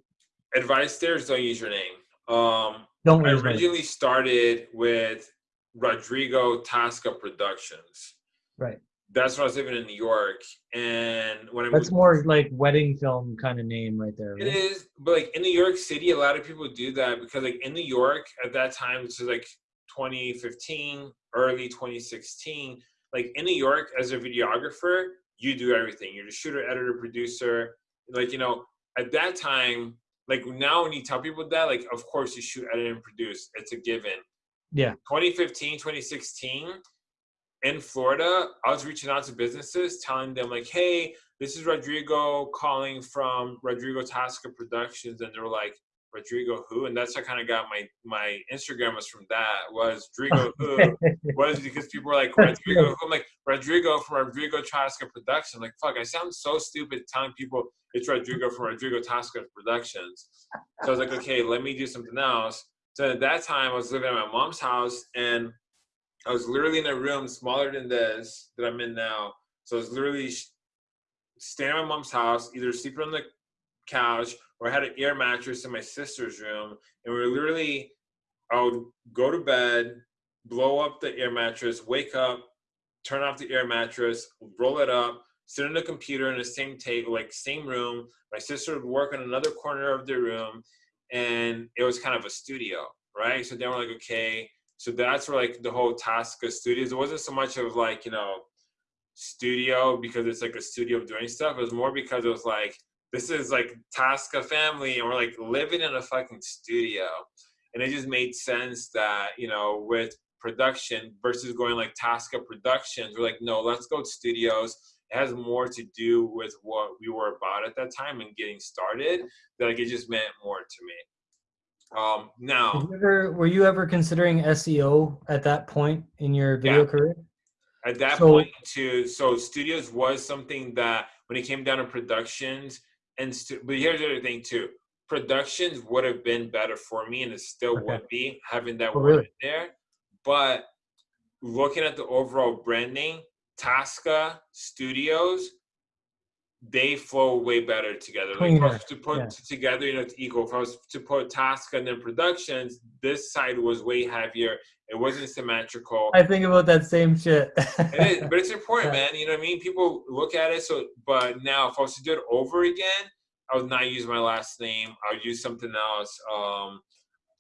advice there is don't use your name. Um, Don't I use my name. originally started with Rodrigo Tasca Productions. Right. that's when I was living in New York, and when I That's more like wedding film kind of name right there. It right? is, but like in New York City, a lot of people do that because like in New York at that time, this is like 2015, early 2016. Like in New York, as a videographer, you do everything. You're the shooter, editor, producer. Like you know, at that time, like now when you tell people that, like of course you shoot, edit, and produce. It's a given. Yeah. 2015, 2016, in Florida, I was reaching out to businesses, telling them like, "Hey, this is Rodrigo calling from Rodrigo Tasca Productions," and they were like, "Rodrigo who?" And that's how I kind of got my my Instagram was from that was Rodrigo who was because people were like Rodrigo. who? I'm like Rodrigo from Rodrigo Tasca Productions. Like fuck, I sound so stupid telling people it's Rodrigo from Rodrigo Tasca Productions. So I was like, okay, let me do something else. So at that time, I was living at my mom's house, and I was literally in a room smaller than this that I'm in now. So I was literally staying at my mom's house, either sleeping on the couch or I had an air mattress in my sister's room, and we were literally, I would go to bed, blow up the air mattress, wake up, turn off the air mattress, roll it up, sit on the computer in the same table, like same room. My sister would work in another corner of the room, and it was kind of a studio, right? So then we're like, okay, so that's where like the whole Tasca Studios. It wasn't so much of like you know studio because it's like a studio of doing stuff. It was more because it was like this is like Tasca family, and we're like living in a fucking studio, and it just made sense that you know with production versus going like Tasca Productions, we're like no, let's go to studios. It has more to do with what we were about at that time and getting started. That like it just meant more to me. Um, now, you ever, were you ever considering SEO at that point in your video Yeah. career? at that So- point too so studios was something that when it came down to productions and stu- but here's the other thing too productions would have been better for me and it still Okay. would be having that Oh, word really? there but looking at the overall branding tasca studios they flow way better together like to put yeah. together you know it's equal if i was to put tasca and then productions this side was way heavier it wasn't symmetrical I think about that same shit. it is, but it's important, Yeah. man. You know what I mean? People look at it. So, but now, if I was to do it over again, I would not use my last name. I would use something else. Um,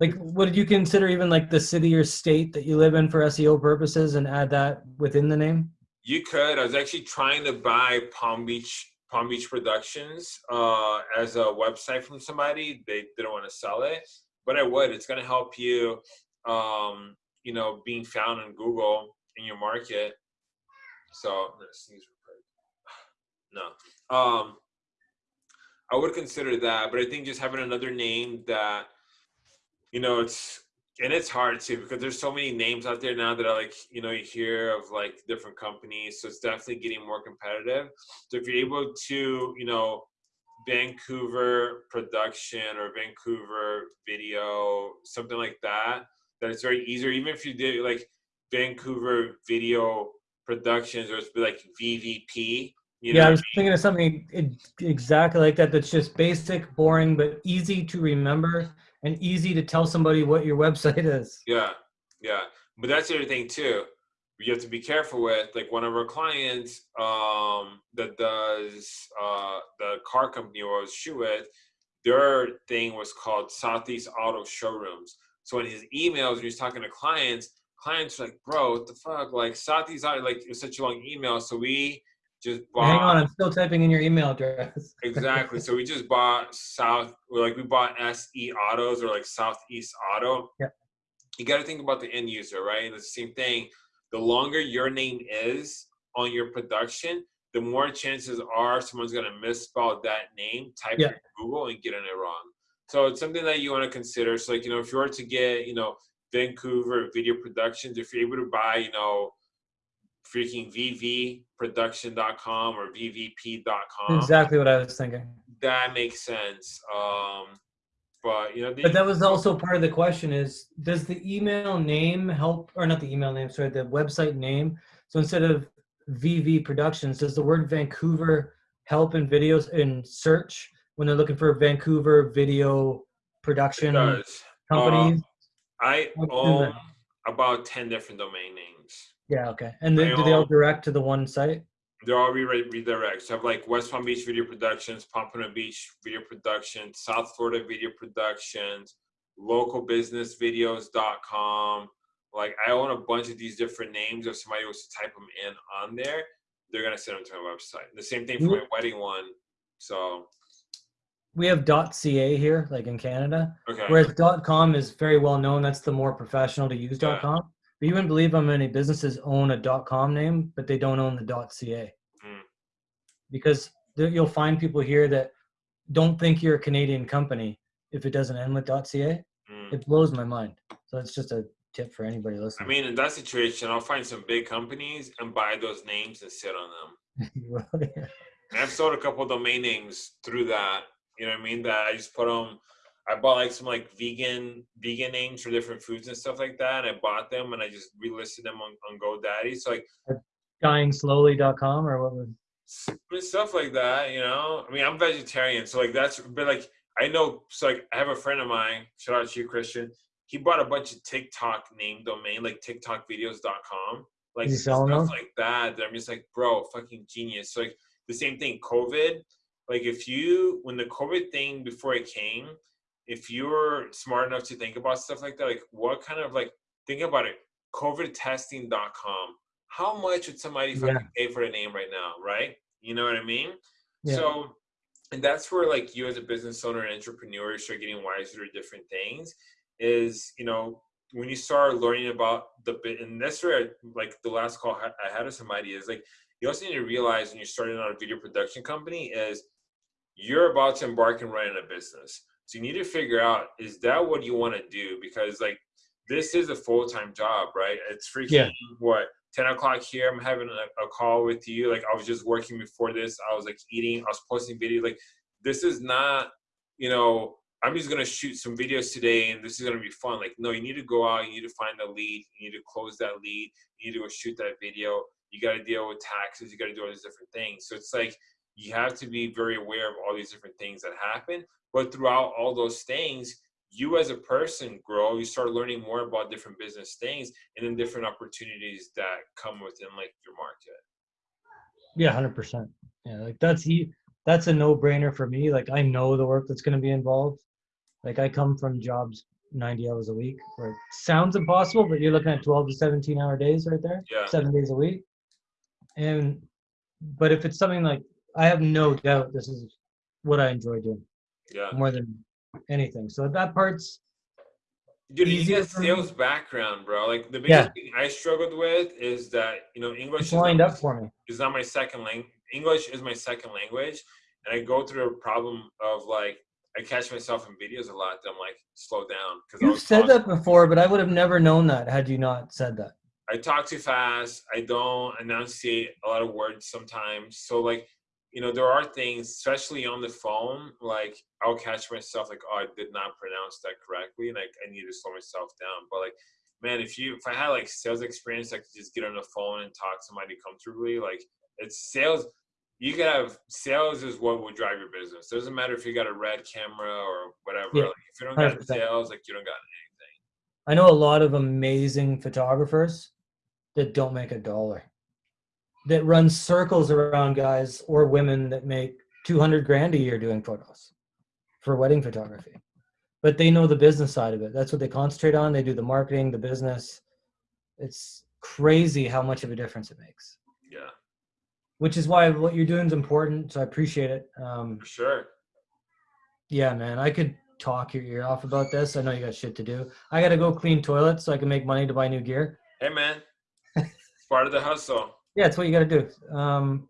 like, what did you consider even like the city or state that you live in for SEO purposes and add that within the name? you could. I was actually trying to buy Palm Beach Palm Beach Productions uh, as a website from somebody. They didn't want to sell it, but I would. It's going to help you. Um, you know, being found in Google in your market. So. No. Um, I would consider that, but I think just having another name that, you know, it's and it's hard too because there's so many names out there now that are like, you know, you hear of like different companies. So it's definitely getting more competitive. So if you're able to, you know, Vancouver production or Vancouver video, something like that, that it's very easy. Or even if you did like Vancouver video productions or it's be like VVP. You know yeah, I was thinking of something exactly like that. That's just basic, boring, but easy to remember and easy to tell somebody what your website is. Yeah, yeah. But that's the other thing too. You have to be careful with like one of our clients um, that does uh, the car company was shoot with. Their thing was called Southeast Auto Showrooms. So in his emails, when he's talking to clients, clients are like, "Bro, what the fuck?" Like Southeast Auto, like it was such a long email, so we just bought. Hang on, I'm still typing in your email address. Exactly. So we just bought South, like we bought SE Autos or like Southeast Auto. Yeah. You got to think about the end user, right? And it's the same thing. The longer your name is on your production, the more chances are someone's going to misspell that name, type Yeah. it in Google, and get it wrong. So it's something that you want to consider. So, like, you know, if you were to get, you know, Vancouver Video Productions, if you're able to buy, you know, freaking vvproduction.com or vvp.com exactly what I was thinking. that makes sense. Um, but you know, the, But that was also part of the question is does the email name help or not the email name, sorry, the website name. So instead of VV Productions, does the word Vancouver help in videos in search when they're looking for Vancouver video production companies? I own about ten different domain names. Yeah, okay. And then They do they all all- direct to the one site? They're all re- redirects. So I have like West Palm Beach Video Productions, Pompano Beach Video Productions, South Florida Video Productions, localbusinessvideos.com. Like I own a bunch of these different names. If somebody was to type them in on there, they're gonna send them to my website. The same thing for my wedding one. So We have .ca here, like in Canada, okay. whereas .com is very well known. That's the more professional to use Yeah. .com. But you wouldn't believe how many businesses own a .com name, but they don't own the .ca. Hmm. Because you'll find people here that don't think you're a Canadian company if it doesn't end with .ca. Mm. It blows my mind. So it's just a tip for anybody listening. I mean, in that situation, I'll find some big companies and buy those names and sit on them. And I've sold a couple of domain names through that. You know what I mean? That I just put them. I bought like some like vegan vegan names for different foods and stuff like that. And I bought them and I just relisted them on, on GoDaddy. So like Dyingslowly.com or what was stuff like that. You know, I mean, I'm vegetarian, so like that's but like I know. So like I have a friend of mine. Shout out to you, Christian. He bought a bunch of TikTok name domain like TikTokvideos.com. Like stuff those? like that. That I'm just like, bro, fucking genius. So like the same thing, COVID. Like if you when the COVID thing before it came, if you're smart enough to think about stuff like that, like what kind of like think about it, COVIDtesting.com. How much would somebody Yeah. fucking pay for the name right now, right? You know what I mean? Yeah. So and that's where like you as a business owner and entrepreneur start getting wiser to different things is you know when you start learning about the bit and that's where I, like the last call I had to somebody is like you also need to realize when you're starting out a video production company is you're about to embark and run a business so you need to figure out is that what you want to do? Because like this is a full-time job right? It's freaking Yeah. what 10 o'clock here i'm having a, a call with you like i was just working before this i was like eating i was posting videos like this is not you know i'm just going to shoot some videos today and this is going to be fun. Like no you need to go out you need to find a lead you need to close that lead you need to go shoot that video you got to deal with taxes you got to do all these different things. So it's like you have to be very aware of all these different things that happen but throughout all those things you as a person grow you start learning more about different business things and then different opportunities that come within like your market Yeah, hundred percent. Yeah, like that's e- that's a no brainer for me. Like I know the work that's going to be involved. Like I come from jobs ninety hours a week, where it sounds impossible, but you're looking at twelve to seventeen hour days right there, yeah seven days a week. And but if it's something like I have no doubt this is what I enjoy doing yeah more than anything. So that part's Dude, you get sales background, bro. Like the biggest Yeah. thing I struggled with is that you know English it's is not, lined up for me. is not my second language. English is my second language, and I go through a problem of like I catch myself in videos a lot. That I'm like slow down because You've said that before, but I would have never known that had you not said that. I talk too fast. I don't enunciate a lot of words sometimes. So like, you know, there are things, especially on the phone, like I'll catch myself like, oh, I did not pronounce that correctly, and like I need to slow myself down. But like, man, if you if I had like sales experience, I could just get on the phone and talk to somebody comfortably. Like it's sales. You could have sales is what would drive your business. Doesn't matter if you got a red camera or whatever. Yeah, like if you don't got 100%. sales, like you don't got anything. I know a lot of amazing photographers that don't make a dollar, that run circles around guys or women that make 200 grand a year doing photos for wedding photography. But they know the business side of it. That's what they concentrate on. They do the marketing, the business. It's crazy how much of a difference it makes, yeah, which is why what you're doing is important. So I appreciate it. Um, for sure. yeah, man, I could talk your ear off about this. I know you got shit to do. I got to go clean toilets so I can make money to buy new gear. Hey man, it's part of the hustle. Yeah, it's what you got to do. Um,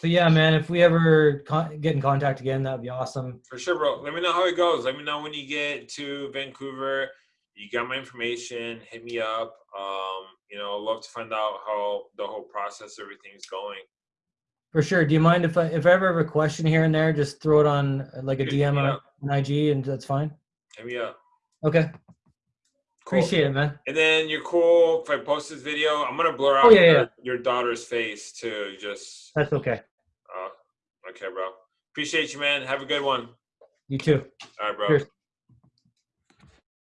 but yeah, man, if we ever con- get in contact again, that'd be awesome. For sure, bro. Let me know how it goes. Let me know when you get to Vancouver. You got my information. Hit me up. Um, you know, love to find out how the whole process, everything's going. For sure. Do you mind if I if I ever have a question here and there, just throw it on uh, like a DM on IG, and that's fine. Hit me up. Okay, Cool. appreciate it, man. And then you're cool if I post this video. I'm gonna blur out Oh, yeah, your, yeah. your daughter's face too. Just That's okay. uh, okay, bro. Appreciate you, man. Have a good one. You too. All right, bro. Cheers.